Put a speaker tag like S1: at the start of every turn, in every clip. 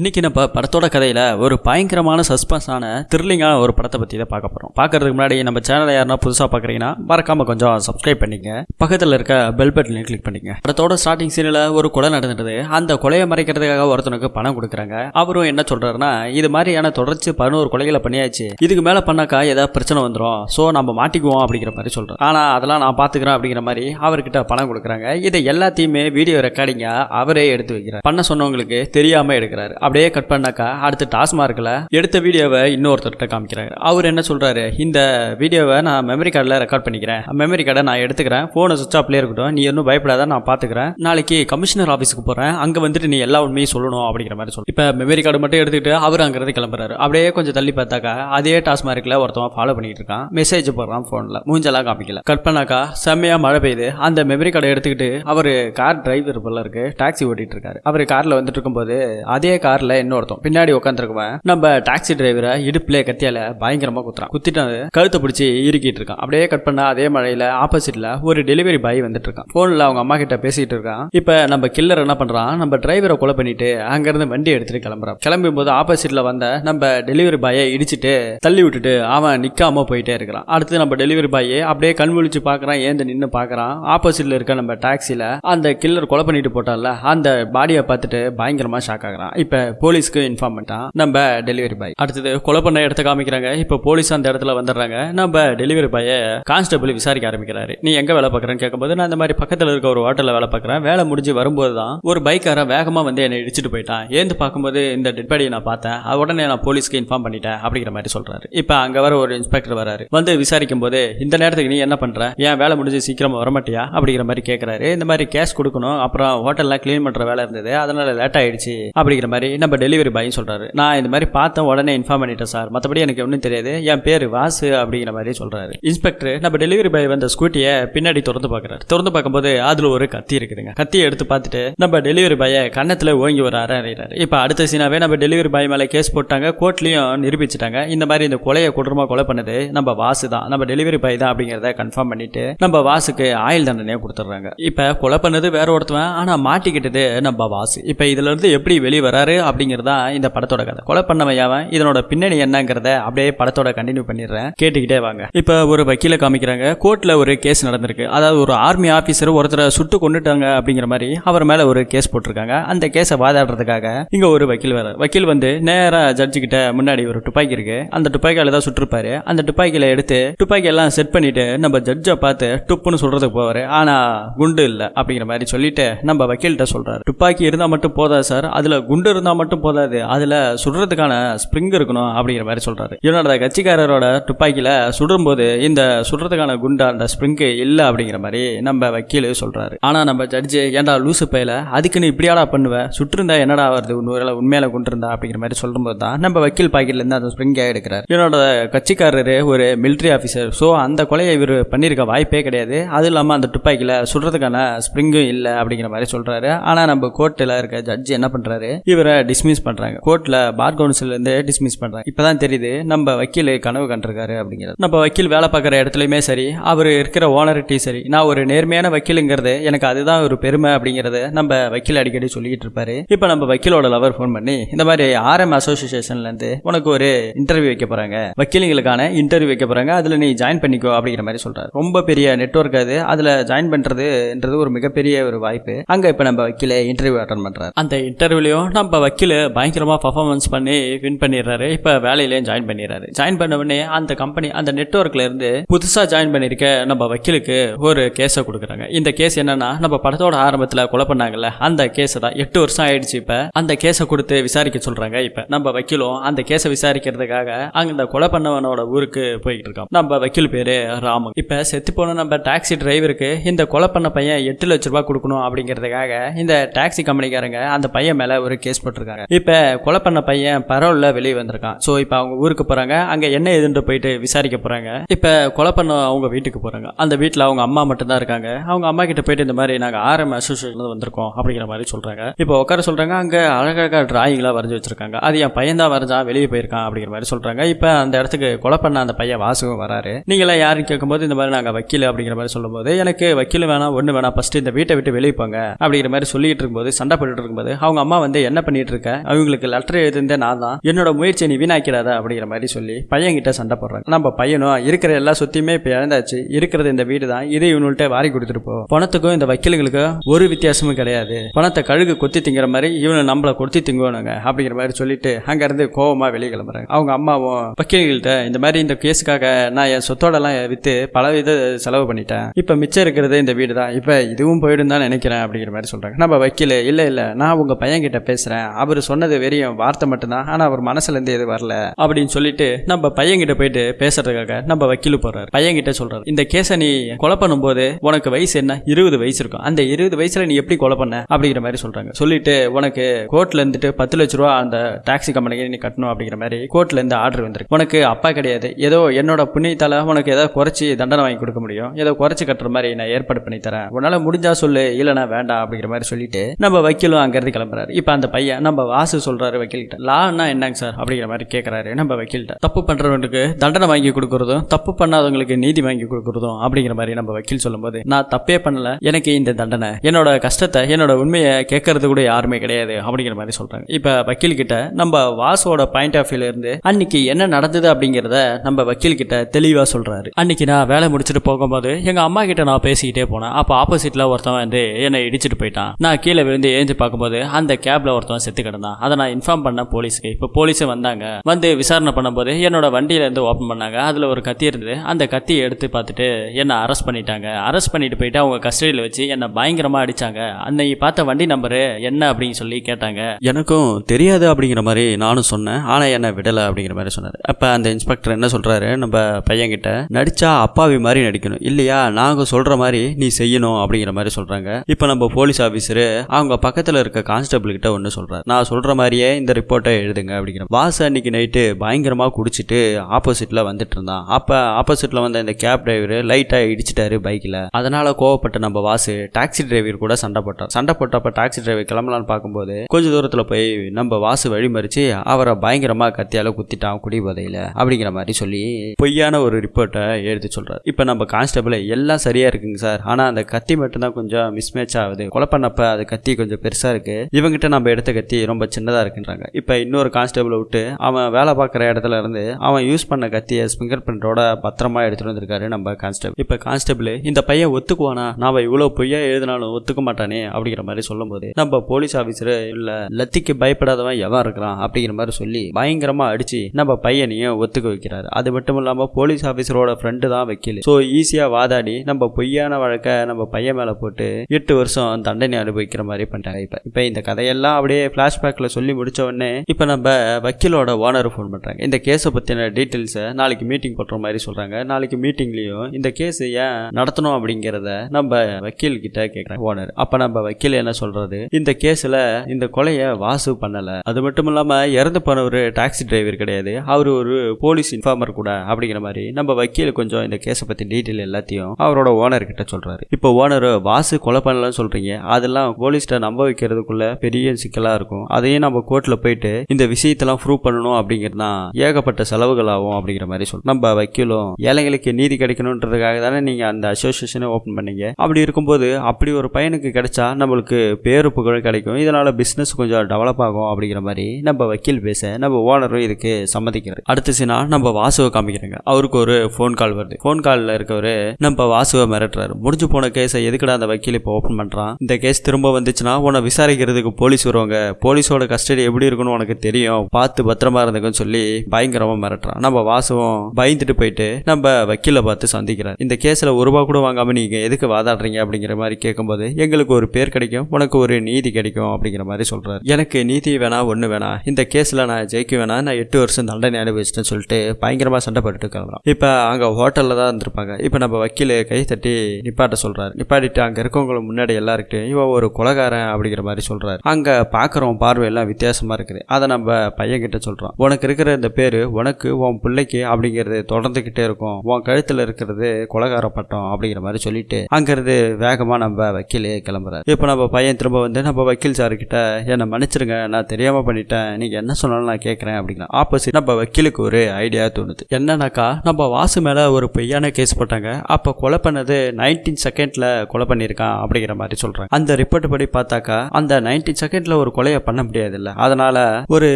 S1: இன்றைக்கி நம்ம படத்தோட கதையில் ஒரு பயங்கரமான சஸ்பென்ஸான த்ரில்லிங்கான ஒரு படத்தை பற்றி தான் பார்க்க போகிறோம் பார்க்கறதுக்கு முன்னாடி நம்ம சேனலை யாருன்னா புதுசாக பார்க்குறீங்கன்னா மறக்காமல் கொஞ்சம் சப்ஸ்கிரைப் பண்ணிங்க பக்கத்தில் இருக்க பெல் பட்டனையும் கிளிக் பண்ணிங்க படத்தோட ஸ்டார்டிங் சீனில் ஒரு கொலை நடந்துட்டு அந்த கொலையை மறைக்கிறதுக்காக ஒருத்தனுக்கு பணம் கொடுக்குறாங்க. அவரும் என்ன சொல்கிறாருன்னா இது மாதிரியான தொடர்ச்சி பதினோரு கொலைகளை பண்ணியாச்சு. இதுக்கு மேலே பண்ணாக்கா ஏதாவது பிரச்சனை வந்துடும் ஸோ நம்ம மாட்டிக்குவோம் அப்படிங்கிற மாதிரி சொல்றோம் ஆனால் அதெல்லாம் நான் பார்த்துக்கிறேன் அப்படிங்கிற மாதிரி அவர்கிட்ட பணம் கொடுக்குறாங்க. இதை எல்லாத்தையுமே வீடியோ ரெக்கார்டிங்காக அவரே எடுத்து வைக்கிறார். பண்ண சொன்னவங்களுக்கு தெரியாமல் எடுக்கிறாரு. அப்படியே கட் பண்ணாக்கா அடுத்து டாஸ்மார்க்கில் எடுத்த வீடியோவை இன்னொருத்தர்கிட்ட காமிக்கிறாரு அவர் என்ன சொல்கிறாரு இந்த வீடியோவை நான் மெமரி கார்டில் ரெக்கார்ட் பண்ணிக்கிறேன். மெமரி கார்டை நான் எடுத்துக்கிறேன். ஃபோனை சுவிச் ஆஃப்லேயே இருக்கட்டும். நீ ஒன்றும் பயப்படாத நான் பார்த்துக்கிறேன் நாளைக்கு கமிஷனர் ஆஃபீஸுக்கு போகிறேன் அங்கே வந்துட்டு நீ எல்லா உண்மையும் சொல்லணும் அப்படிங்கிற மாதிரி சொல்லி. இப்போ மெமரி கார்டு மட்டும் எடுத்துக்கிட்டு அவர் அங்கேருந்து கிளம்புறாரு. அப்படியே கொஞ்சம் தள்ளி பார்த்தாக்கா அதே டாஸ்மார்க்கில் ஒருத்தவன் ஃபாலோ பண்ணிகிட்டு இருக்கான். மெசேஜ் போடுறான் ஃபோனில் மூஞ்செல்லாம் காமிக்கல. கட் பண்ணாக்கா செம்மையாக மழை பெய்யுது. அந்த மெமரி கார்டை எடுத்துக்கிட்டு அவர் கார் டிரைவர் போல இருக்கு. டாக்ஸி ஓட்டிட்டு இருக்காரு. அவர் காரில் வந்துட்டு இருக்கும்போது அதே கார் கார்ல இன்னொருத்தன். பின்னாடி உட்காந்துருக்குவன் நம்ம டாக்ஸி டிரைவரை இடுப்புல கத்தியால பயங்கரமா குத்துறான். குத்திட்டு கழுத்தை பிடிச்சி இறுக்கிட்டு இருக்கான். அப்படியே கட் பண்ண அதே மழையில ஆப்போசிட்ல ஒரு டெலிவரி பாய் வந்துட்டு இருக்கான் போன்ல அவங்க அம்மா கிட்ட பேசிட்டு இருக்கான். இப்ப நம்ம கில்லர் என்ன பண்றான்? நம்ம டிரைவரை கொலை பண்ணிட்டு அங்கேருந்து வண்டி எடுத்துட்டு கிளம்புறான். கிளம்பும் போது ஆப்போசிட்ல வந்த நம்ம டெலிவரி பாயை இடிச்சிட்டு தள்ளி விட்டுட்டு அவன் நிக்காம போயிட்டே இருக்கிறான். அடுத்து நம்ம டெலிவரி பாயை அப்படியே கண் விழிச்சு பாக்குறான் ஏந்து நின்னு பாக்குறான். ஆப்போசிட்ல இருக்க நம்ம டாக்ஸில அந்த கில்லர் கொலை பண்ணிட்டு போட்டால அந்த பாடியை பார்த்துட்டு பயங்கரமா ஷாக் ஆகுறான். இப்ப போலீஸ்க்கு இன்ஃபார்ம் பண்ணிட்டான் நம்ம டெலிவரி பாய் அடுத்தது கொலை பண்ண இடத்த காமிக்கிறாங்க. இப்ப போலீஸ் அந்த இடத்துல வந்துடுறாங்க. நம்ம டெலிவரி பாயை கான்ஸ்டபிள் விசாரிக்க ஆரம்பிக்கிறாரு. நீ எங்க வேலை பார்க்கறேன்னு கேட்கும்போது நான் இந்த மாதிரி பக்கத்துல இருக்க ஒரு ஹோட்டல்ல வேலை பார்க்குறேன். வேலை முடிஞ்சு வரும்போது தான் ஒரு பைக்காரன் வேகமா வந்து என்னை இடிச்சிட்டு போயிட்டான். ஏந்து பார்க்கும்போது இந்த டெட் பாடியை நான் பார்த்தேன். அது உடனே நான் போலீஸ்க்கு இன்ஃபார்ம் பண்ணிட்டேன் அப்படிங்கிற மாதிரி சொல்றாரு. இப்ப அங்க வர ஒரு இன்ஸ்பெக்டர் வராரு. வந்து விசாரிக்கும் போது இந்த நேரத்துக்கு நீ என்ன பண்ற? ஏன் வேலை முடிஞ்சு சீக்கிரமா வரமாட்டியா? அப்படிங்கிற மாதிரி கேட்கறாரு இந்த மாதிரி கேஷ் கொடுக்கணும். அப்புறம் ஹோட்டல்லாம் க்ளீன் பண்ற வேலை இருந்தது. அதனால லேட் ஆயிடுச்சு. அப்படிங்கிற மாதிரி நம்ம டெலிவரி பாய் சொல்கிறாரு நான் இந்த மாதிரி பார்த்தேன் உடனே இன்ஃபார்ம் பண்ணிட்டேன் சார் மற்றபடி எனக்கு ஒன்றும் தெரியாது. என் பேர் வாசு அப்படிங்கிற மாதிரி சொல்கிறாரு இன்ஸ்பெக்டர் நம்ம டெலிவரி பாய் வந்த ஸ்கூட்டியை பின்னாடி திறந்து பார்க்குறாரு. திறந்து பார்க்கும்போது அதில் ஒரு கத்தி இருக்குதுங்க. கத்தியை எடுத்து பார்த்துட்டு நம்ம டெலிவரி பாயை கன்னத்தில் ஓங்கி ஒரு அறை இப்போ அடுத்த சீனாவே நம்ம டெலிவரி பாய் மேலே கேஸ் போட்டாங்க. கோர்ட்லேயும் நிரூபிச்சிட்டாங்க. இந்த மாதிரி இந்த கொலையை கொடுமா கொலை பண்ணது நம்ம வாசு தான். நம்ம டெலிவரி பாய் தான் அப்படிங்கிறத கன்ஃபார்ம் பண்ணிட்டு நம்ம வாசுக்கு ஆயுள் தண்டனையை கொடுத்துட்றாங்க. இப்போ கொலை பண்ணது வேற ஒருத்தவன் ஆனால் மாட்டிக்கிட்டது நம்ம வாசு. இப்போ இதுலேருந்து எப்படி வெளியே வராரு? அப்படிங்கிறதா இந்த படத்தோட கதை. கொலை பண்ணவையாவன் இதனோட பின்னணி என்னங்கிறத அப்படியே படத்தோட கண்டினியூ பண்ணிடுறேன். கேட்டுக்கிட்டே வாங்க. இப்போ ஒரு வக்கீல காமிக்கிறாங்க. கோர்ட்ல ஒரு கேஸ் நடந்திருக்கு. அதாவது ஒரு ஆர்மி ஆபீசர் ஒருத்தரை சுட்டு கொண்டுட்டாங்க அப்படிங்கிற மாதிரி அவர் மேல ஒரு கேஸ் போட்டிருக்காங்க. அந்த கேஸை வாதாடுறதுக்காக இங்க ஒரு வக்கீல் வர வக்கீல் வந்து நேரா ஜட்ஜு கிட்ட முன்னாடி ஒரு துப்பாக்கி இருக்கு. அந்த துப்பாக்கியால தான் சுட்டிருப்பாரு. அந்த துப்பாக்கியில எடுத்து துப்பாக்கி எல்லாம் செட் பண்ணிட்டு நம்ம ஜட்ஜை பார்த்து டுப்புன்னு சொல்றதுக்கு போவாரு. ஆனா குண்டு இல்ல அப்படிங்கிற மாதிரி சொல்லிட்டு நம்ம வக்கீல்கிட்ட சொல்றாரு. துப்பாக்கி இருந்தா மட்டும் போதா சார். அதுல குண்டு இருந்தால் மட்டும் போதாது. அதில் சுடுறதுக்கான ஸ்ப்ரிங் இருக்கணும் அப்படிங்கிற மாதிரி சொல்கிறாரு இவனோட கட்சிக்காரரோட துப்பாக்கியில் சுடும்போது இந்த சுடுறதுக்கான குண்டா அந்த ஸ்ப்ரிங்கு இல்லை அப்படிங்கிற மாதிரி நம்ம வக்கீல் சொல்கிறாரு ஆனால் நம்ம ஜட்ஜு ஏன்டா லூசு பையில? அதுக்கு நீ இப்படியாடா பண்ணுவ? சுட்டிருந்தா என்னடா வருது? உண்மையில உண்மையில குண்டு இருந்தா அப்படிங்கிற மாதிரி சொல்லும்போது தான் நம்ம வக்கீல் பாக்கெட்லேருந்து அந்த ஸ்ப்ரிங்கை எடுக்கிறார். இவனோட கட்சிக்காரர் ஒரு மிலிட்ரி ஆஃபீஸர் ஸோ அந்த கொலையை இவர் பண்ணியிருக்க வாய்ப்பே கிடையாது. அது இல்லாமல் அந்த துப்பாக்கியில் சுடுறதுக்கான ஸ்ப்ரிங்கும் இல்லை அப்படிங்கிற மாதிரி சொல்கிறாரு ஆனால் நம்ம கோர்ட்டில் இருக்க ஜட்ஜ் என்ன பண்ணுறாரு இவரை டிஸ்மிஸ் பண்றாங்க. கோர்ட்டில் பார் கவுன்சில் இருந்து டிஸ்மிஸ் பண்றாங்க. இப்பதான் தெரியுது நம்ம வக்கீல் கனவு கண்டிருக்காரு அப்படிங்கிறது. நம்ம வக்கீல் வேலை பார்க்குற இடத்துலையுமே சரி அவர் இருக்கிற ஓனரிட்டி சரி. நான் ஒரு நேர்மையான வக்கீலுங்கிறது எனக்கு அதுதான் ஒரு பெருமை அப்படிங்கிறத நம்ம வக்கீல் அடிக்கடி சொல்லிட்டு இருப்பாரு. இப்போ நம்ம வக்கீலோட லவர் ஃபோன் பண்ணி இந்த மாதிரி ஆர்எம் அசோசியேஷன்ல இருந்து உனக்கு ஒரு இன்டர்வியூ வைக்க போறாங்க. வக்கீலுங்களுக்கான இன்டர்வியூ வைக்க போறாங்க. அதுல நீ ஜாயின் பண்ணிக்கோ அப்படிங்கிற மாதிரி சொல்றாரு. ரொம்ப பெரிய நெட்ஒர்க் அது. அதுல ஜாயின் பண்றதுன்றது ஒரு மிகப்பெரிய ஒரு வாய்ப்பு. அங்க இப்ப நம்ம வக்கீல இன்டர்வியூ அட்டன் பண்றாரு. அந்த இன்டர்வியூலயும் நம்ம வக்கீல் பயங்கரமா பர்ஃபார்மன்ஸ் பண்ணி வின் பண்ணிடுறாரு. இப்போ வேலையிலேயும் ஜாயின் பண்ணிடுறாரு. ஜாயின் பண்ண உடனே அந்த கம்பெனி அந்த நெட்ஒர்க்ல இருந்து புதுசாக ஜாயின் பண்ணிருக்க நம்ம வக்கீலுக்கு ஒரு கேஸை கொடுக்குறாங்க. இந்த கேஸ் என்னன்னா நம்ம படத்தோட ஆரம்பத்தில் கொலை பண்ணாங்கல்ல அந்த கேஸ் தான். எட்டு வருஷம் ஆயிடுச்சு இப்போ. அந்த கேஸை கொடுத்து விசாரிக்க சொல்றாங்க இப்போ. நம்ம வக்கீலும் அந்த கேஸை விசாரிக்கிறதுக்காக அங்கே இந்த கொலை பண்ணவனோட ஊருக்கு போய்கிட்டு இருக்கோம் நம்ம வக்கீல் பேரு ராமு. இப்ப செத்து போன நம்ம டாக்ஸி டிரைவருக்கு இந்த கொலை பண்ண பையன் எட்டு லட்ச ரூபாய் கொடுக்கணும் அப்படிங்கிறதுக்காக இந்த டாக்ஸி கம்பெனிக்காரங்க அந்த பையன் மேல ஒரு கேஸ் போட்டிருக்காங்க. இப்ப கொலை பண்ண பையன் பரவல்ல வெளியே வந்திருக்கான். சோ இப்ப அவங்க ஊருக்கு போறாங்க. அங்க என்ன ஏதுன்ட்டு போயிட்டு விசாரிக்க போறாங்க. இப்ப கொலை பண்ண அவங்க வீட்டுக்கு போறாங்க. அந்த வீட்டுல அவங்க அம்மா மட்டும் தான் இருக்காங்க. அவங்க அம்மா கிட்ட போயிட்டு இந்த மாதிரி நாங்க ஆர்எம் அசோசியேஷன் வந்திருக்கோம் அப்படிங்கிற மாதிரி சொல்றாங்க. இப்போ உட்கார சொல்றாங்க. அங்க அழகழகா டிராயிங்லாம் வரைஞ்சி வச்சிருக்காங்க. அது என் பையன் தான் வரைஞ்சான் வெளியே போயிருக்கான் அப்படிங்கிற மாதிரி சொல்றாங்க. இப்போ அந்த இடத்துக்கு கொலை பண்ண அந்த பையன் வாசகம் வராரு. நீங்களாம் யாரும் கேட்கும்போது இந்த மாதிரி நாங்கள் வக்கீல் அப்படிங்கிற மாதிரி சொல்லும்போது எனக்கு வக்கீல் வேணாம் ஒன்று வேணாம். ஃபர்ஸ்ட் இந்த வீட்டை விட்டு வெளியே போங்க அப்படிங்கிற மாதிரி சொல்லிட்டு இருக்கும்போது சண்டை போட்டுட்டு இருக்கும்போது அவங்க அம்மா வந்து என்ன பண்ணி பண்ணிட்டு இருக்க அவங்களுக்கு லெட்டர் எழுதிருந்தே நான் தான். என்னோட முயற்சியை நீ வீணாக்கிறாத அப்படிங்கிற மாதிரி சொல்லி பையன் கிட்ட சண்டை போடுறாங்க. நம்ம பையனும் இருக்கிற எல்லா சொத்தையுமே இப்ப இழந்தாச்சு. இருக்கிறது இந்த வீடு தான். இதை இவனுள்கிட்ட வாரி கொடுத்துட்டு போ. பணத்துக்கும் இந்த வக்கீல்களுக்கும் ஒரு வித்தியாசமும் கிடையாது. பணத்தை கழுகு கொத்தி திங்கிற மாதிரி இவனு நம்மளை கொத்தி திங்குவானுங்க அப்படிங்கிற மாதிரி சொல்லிட்டு அங்க இருந்து கோவமா வெளியே கிளம்புறாங்க. அவங்க அம்மாவும் வக்கீல்கள்ட்ட இந்த மாதிரி இந்த கேஸுக்காக நான் என் சொத்தோடலாம் வித்து பல வித செலவு பண்ணிட்டேன். இப்ப மிச்சம் இருக்கிறது இந்த வீடு தான். இப்ப இதுவும் போயிடும் தான் நினைக்கிறேன் அப்படிங்கிற மாதிரி சொல்றாங்க. நம்ம வக்கீல் இல்ல இல்ல நான் உங்க பையன் கிட்ட பேசுறேன். அவர் சொன்னது வெறும் வார்த்தை மட்டும்தான். ஆனால் அவர் மனசுல இருந்து எது வரல அப்படின்னு சொல்லிட்டு நம்ம பையன் கிட்ட போயிட்டு பேசுறதுக்காக நம்ம வக்கீல் போறாரு. பையன் கிட்ட சொல்றாரு இந்த கேஸை நீ கொலை பண்ணும்போது உனக்கு வயசு என்ன? இருபது வயசு இருக்கும். அந்த இருபது வயசுல நீ எப்படி கொலை பண்ண? அப்படிங்கிற மாதிரி சொல்றாங்க. சொல்லிட்டு உனக்கு கோர்ட்ல இருந்துட்டு பத்து லட்ச ரூபா அந்த டாக்ஸி கம்பெனிக்கு நீ கட்டணும் அப்படிங்கிற மாதிரி கோர்ட்ல இருந்து ஆர்டர் வந்திருக்கு. உனக்கு அப்பா கிடையாது. ஏதோ என்னோட புண்ணியத்தால உனக்கு ஏதாவது குறைச்சி தண்டனை வாங்கி கொடுக்க முடியும். ஏதோ குறைச்சி கட்டுற மாதிரி நான் ஏற்பாடு பண்ணி தரேன். உன்னால முடிஞ்சா சொல்லு இல்லைனா வேண்டாம் அப்படிங்கிற மாதிரி சொல்லிட்டு நம்ம வக்கீலும் அங்கிருந்து கிளம்புறாரு. இப்போ அந்த பையன் நம்ம வாசு சொல்றாரு வக்கீல்கிட்ட. லான்னா என்னங்க சார்? அப்படிங்கிற மாதிரி கேட்கறாரு நம்ம வக்கீல்கிட்ட. தப்பு பண்றவனுக்கு தண்டனை வாங்கி கொடுக்கறதும் தப்பு பண்ணாதவங்களுக்கு நீதி வாங்கி கொடுக்கறதும் அப்படிங்கிற மாதிரி நம்ம வக்கீல் சொல்லும்போது நான் தப்பே பண்ணல. எனக்கு இந்த தண்டனை. என்னோட கஷ்டத்தை என்னோட உண்மையை கேட்கறது கூட யாருமே கிடையாது அப்படிங்கிற மாதிரி சொல்றாங்க. இப்போ வக்கீல் கிட்ட நம்ம வாசோட பாயிண்ட் ஆஃப் வியூல இருந்து அன்னைக்கு என்ன நடந்தது? அப்படிங்கிறத நம்ம வக்கீல் கிட்ட தெளிவா சொல்றாரு. அன்னைக்கு நான் வேலை முடிச்சுட்டு போகும்போது எங்க அம்மா கிட்ட நான் பேசிக்கிட்டே போனேன். அப்போ ஆப்போசிட்ல ஒருத்தன் வந்து என்னை இடிச்சிட்டு போயிட்டான். நான் கீழே விழுந்து ஏஞ்சி பார்க்கும்போது அந்த கேப்ல ஒருத்தன் செத்து கிடந்தான் அதை நான் இன்ஃபார்ம் பண்ண போலீஸ்க்கு. இப்போ போலீஸும் வந்தாங்க. வந்து விசாரணை பண்ணும்போது என்னோட வண்டியில இருந்து ஓப்பன் பண்ணாங்க. அதுல ஒரு கத்தி இருந்தது. அந்த கத்தியை எடுத்து பார்த்துட்டு என்னை அரெஸ்ட் பண்ணிட்டாங்க. அரெஸ்ட் பண்ணிட்டு போயிட்டு அவங்க கஸ்டடியில் வச்சு என்னை பயங்கரமா அடிச்சாங்க. அன்னைக்கு பார்த்த வண்டி நம்பரு என்ன அப்படின்னு சொல்லி கேட்டாங்க. எனக்கும் தெரியாது அப்படிங்கிற மாதிரி நானும் சொன்னேன். ஆனால் என்னை விடலை அப்படிங்கிற மாதிரி சொன்னார். அப்போ அந்த இன்ஸ்பெக்டர் என்ன சொல்றாரு? நம்ம பையன்கிட்ட நடிச்சா அப்பாவி மாதிரி நடிக்கணும். இல்லையா? நாங்கள் சொல்ற மாதிரி நீ செய்யணும் அப்படிங்கிற மாதிரி சொல்றாங்க. இப்போ நம்ம போலீஸ் ஆஃபீஸரு அவங்க பக்கத்தில் இருக்க கான்ஸ்டபிள் கிட்ட ஒன்று சொல்கிறார் நான் சொல்ற மாதிரியே இந்த ரிப்போர்ட்டை எழுதுங்க அப்படிங்கிற வாசு அன்னைக்கு நைட்டு பயங்கரமா குடிச்சிட்டு ஆப்போசிட்டில் வந்துட்டு இருந்தான். அப்போ ஆப்போசிட்டில் வந்த இந்த கேப் டிரைவர் லைட்டாக இடிச்சிட்டாரு பைக்கில் அதனால் கோவப்பட்ட நம்ம வாசு டாக்ஸி டிரைவர் கூட சண்டை போட்டார் சண்டை போட்டப்ப டாக்ஸி டிரைவர் கிளம்பலான்னு பார்க்கும்போது கொஞ்சம் தூரத்தில் போய் நம்ம வாசு வழிமறிச்சு அவரை பயங்கரமாக கத்தியால் குத்திட்டான் குடிபோதையில அப்படிங்கிற மாதிரி சொல்லி பொய்யான ஒரு ரிப்போர்ட்டை எழுதி சொல்கிறார் இப்போ நம்ம கான்ஸ்டபிள் எல்லாம் சரியாக இருக்குங்க சார். ஆனால் அந்த கத்தி மட்டும்தான் கொஞ்சம் மிஸ்மேட்ச் ஆகுது. கொலை பண்ணப்ப அது கத்தி கொஞ்சம் பெருசாக இருக்கு. இவங்கிட்ட நம்ம எடுத்த கத்தி ரொம்ப சின்னதாக இருக்குன்றாங்க. இப்போ இன்னொரு கான்ஸ்டபிளை விட்டு அவன் வேலை பார்க்குற இடத்துல இருந்து அவன் யூஸ் பண்ண கத்தியை ஃபிங்கர் பிரிண்டோட பத்திரமா எடுத்துகிட்டு வந்திருக்காரு நம்ம கான்ஸ்டபிள் இப்போ கான்ஸ்டபிள் இந்த பையன் ஒத்துக்குவானா? நாம இவ்வளோ பொய்யா எழுதினாலும் ஒத்துக்க மாட்டானே? அப்படிங்கிற மாதிரி சொல்லும்போது நம்ம போலீஸ் ஆஃபீஸர் இல்லை லத்திக்கு பயப்படாதவன் எவன் இருக்கிறான்? அப்படிங்கிற மாதிரி சொல்லி பயங்கரமாக அடிச்சு நம்ம பையனையும் ஒத்துக்க வைக்கிறாரு. அது மட்டும் இல்லாமல் போலீஸ் ஆஃபீஸரோட ஃப்ரெண்டு தான் வக்கீல். ஸோ ஈஸியாக வாதாடி நம்ம பொய்யான வழக்கை நம்ம பையன் மேலே போட்டு எட்டு வருஷம் தண்டனை அனுபவிக்கிற மாதிரி பண்ணிட்டாங்க. இப்போ இப்போ இந்த கதையெல்லாம் அப்படியே ஃப்ளாஷ்பேக்கில் சொல்லி முடிச்ச உடனே இப்போ நம்ம வக்கீலோட ஓனர் ஃபோன் பண்ணுறாங்க இந்த கேஸை பற்றின டீட்டெயில்ஸை நாளைக்கு மீட்டிங் போடுற மாதிரி சொல்கிறாங்க நாளைக்கு மீட்டிங்லேயும் இந்த கேஸ் ஏன் நடத்தணும் அப்படிங்கிறத நம்ம வக்கீல் கிட்ட கேட்குறாங்க ஓனர் அப்போ நம்ம வக்கீல் என்ன சொல்கிறது இந்த கேஸில் இந்த கொலையை வாசு பண்ணலை. அது மட்டும் இல்லாமல் இறந்து போனவர் டாக்ஸி டிரைவர் கிடையாது. அவர் ஒரு போலீஸ் இன்ஃபார்மர் கூட அப்படிங்கிற மாதிரி நம்ம வக்கீல் கொஞ்சம் இந்த கேஸை பற்றி டீட்டெயில் எல்லாத்தையும் அவரோட ஓனர் கிட்ட சொல்கிறாரு இப்போ ஓனர் வாசு கொலை பண்ணலன்னு சொல்கிறீங்க அதெல்லாம் போலீஸ்கிட்ட நம்ப வைக்கிறதுக்குள்ள பெரிய சிக்கலாக இருக்கும். அதையும் நம்ம கோர்ட்டில் போயிட்டு இந்த விஷயத்தெல்லாம் ப்ரூவ் பண்ணணும் அப்படிங்கிறது தான் ஏகப்பட்ட செலவுகள் ஆகும் அப்படிங்கிற மாதிரி சொல்றோம். நம்ம வக்கீலும் ஏழைங்களுக்கு நீதி கிடைக்கணுன்றதுக்காக தானே நீங்கள் அந்த அசோசியேஷனை ஓப்பன் பண்ணீங்க. அப்படி இருக்கும்போது அப்படி ஒரு பையனுக்கு கிடைச்சா நம்மளுக்கு பேரு புகழ் கிடைக்கும். இதனால பிஸ்னஸ் கொஞ்சம் டெவலப் ஆகும் அப்படிங்கிற மாதிரி நம்ம வக்கீல் பேச நம்ம ஓனரும் இதுக்கு சம்மதிக்கிறார். அடுத்த சீனா நம்ம வாசுவை காமிக்கிறாங்க. அவருக்கு ஒரு ஃபோன் கால் வருது. ஃபோன் காலில் இருக்கவரு நம்ம வாசுவை மிரட்டுறாரு. முடிஞ்சு போன கேஸை எதுக்குடா அந்த வக்கீல் இப்போ ஓப்பன் பண்ணுறான் இந்த கேஸ் திரும்ப வந்துச்சுன்னா உன்னை விசாரிக்கிறதுக்கு போலீஸ் வருவாங்க. போலீஸோட கஸ்டடி எப்படி இருக்குன்னு உனக்கு தெரியும். பார்த்து பத்திரமா இருந்துக்குன்னு சொல்லி பயங்கரமா மிரட்டுறான். நம்ம வாசவும் பயந்துட்டு போயிட்டு நம்ம வக்கீலை பார்த்து சந்திக்கிறார். இந்த கேஸ்ல ஒரு ரூபா கூட வாங்காம நீங்க எதுக்கு வாதாடுறீங்க அப்படிங்கிற மாதிரி கேட்கும்போது எங்களுக்கு ஒரு பேர் கிடைக்கும் உனக்கு ஒரு நீதி கிடைக்கும் அப்படிங்கிற மாதிரி சொல்றாரு. எனக்கு நீதி வேணா ஒண்ணு வேணாம் இந்த கேஸ்ல நான் ஜெயிக்க வேணாம் நான் எட்டு வருஷம் தண்டனை அனுபவிச்சிட்டேன்னு சொல்லிட்டு பயங்கரமா சண்டை போட்டுட்டு கிளம்புறான். இப்ப அங்க ஹோட்டல்ல தான் இருந்திருப்பாங்க. இப்ப நம்ம வக்கீல் கை தட்டி நிப்பாட்ட சொல்றாரு. நிப்பாட்டிட்டு அங்க இருக்கவங்களுக்கு முன்னாடி எல்லாருக்கிட்டையும் இவன் ஒரு கொலகாரன் அப்படிங்கிற மாதிரி சொல்றாரு. அங்க பாக்குறவன் பார்வை எல்லாம் வித்தியாசமா இருக்குது. அதை நம்ம பையன் கிட்ட சொல்றோம் உனக்கு இருக்கிற இந்த பேர் உனக்கு உன் பிள்ளைக்கு அப்படிங்கிறது தொடர்ந்துக்கிட்டே இருக்கும். உன் கழுத்தில் இருக்கிறது கொலகார பட்டம் அப்படிங்கிற மாதிரி சொல்லிட்டு அங்கிருந்து வேகமாக நம்ம வக்கீலே கிளம்புறாரு. இப்போ நம்ம பையன் திரும்ப வந்து நம்ம வக்கீல் சார் கிட்ட என்னை மன்னிச்சிருங்க நான் தெரியாமல் பண்ணிட்டேன். நீங்க என்ன சொன்னாலும் நான் கேட்கறேன் அப்படிங்கிற ஆப்போசிட் நம்ம வக்கீலுக்கு ஒரு ஐடியா தோணுது. என்னன்னாக்கா நம்ம வாசு மேலே ஒரு பொய்யான கேஸ் போட்டாங்க. அப்போ கொலை பண்ணது நைன்டீன் செகண்ட்ல கொலை பண்ணியிருக்கான் அப்படிங்கிற மாதிரி சொல்கிறாங்க அந்த ரிப்போர்ட் படி பார்த்தாக்கா அந்த நைன்டீன் செகண்ட்ல ஒரு கொலை கொலையை பண்ண முடியாது இல்ல அதனால ஒரு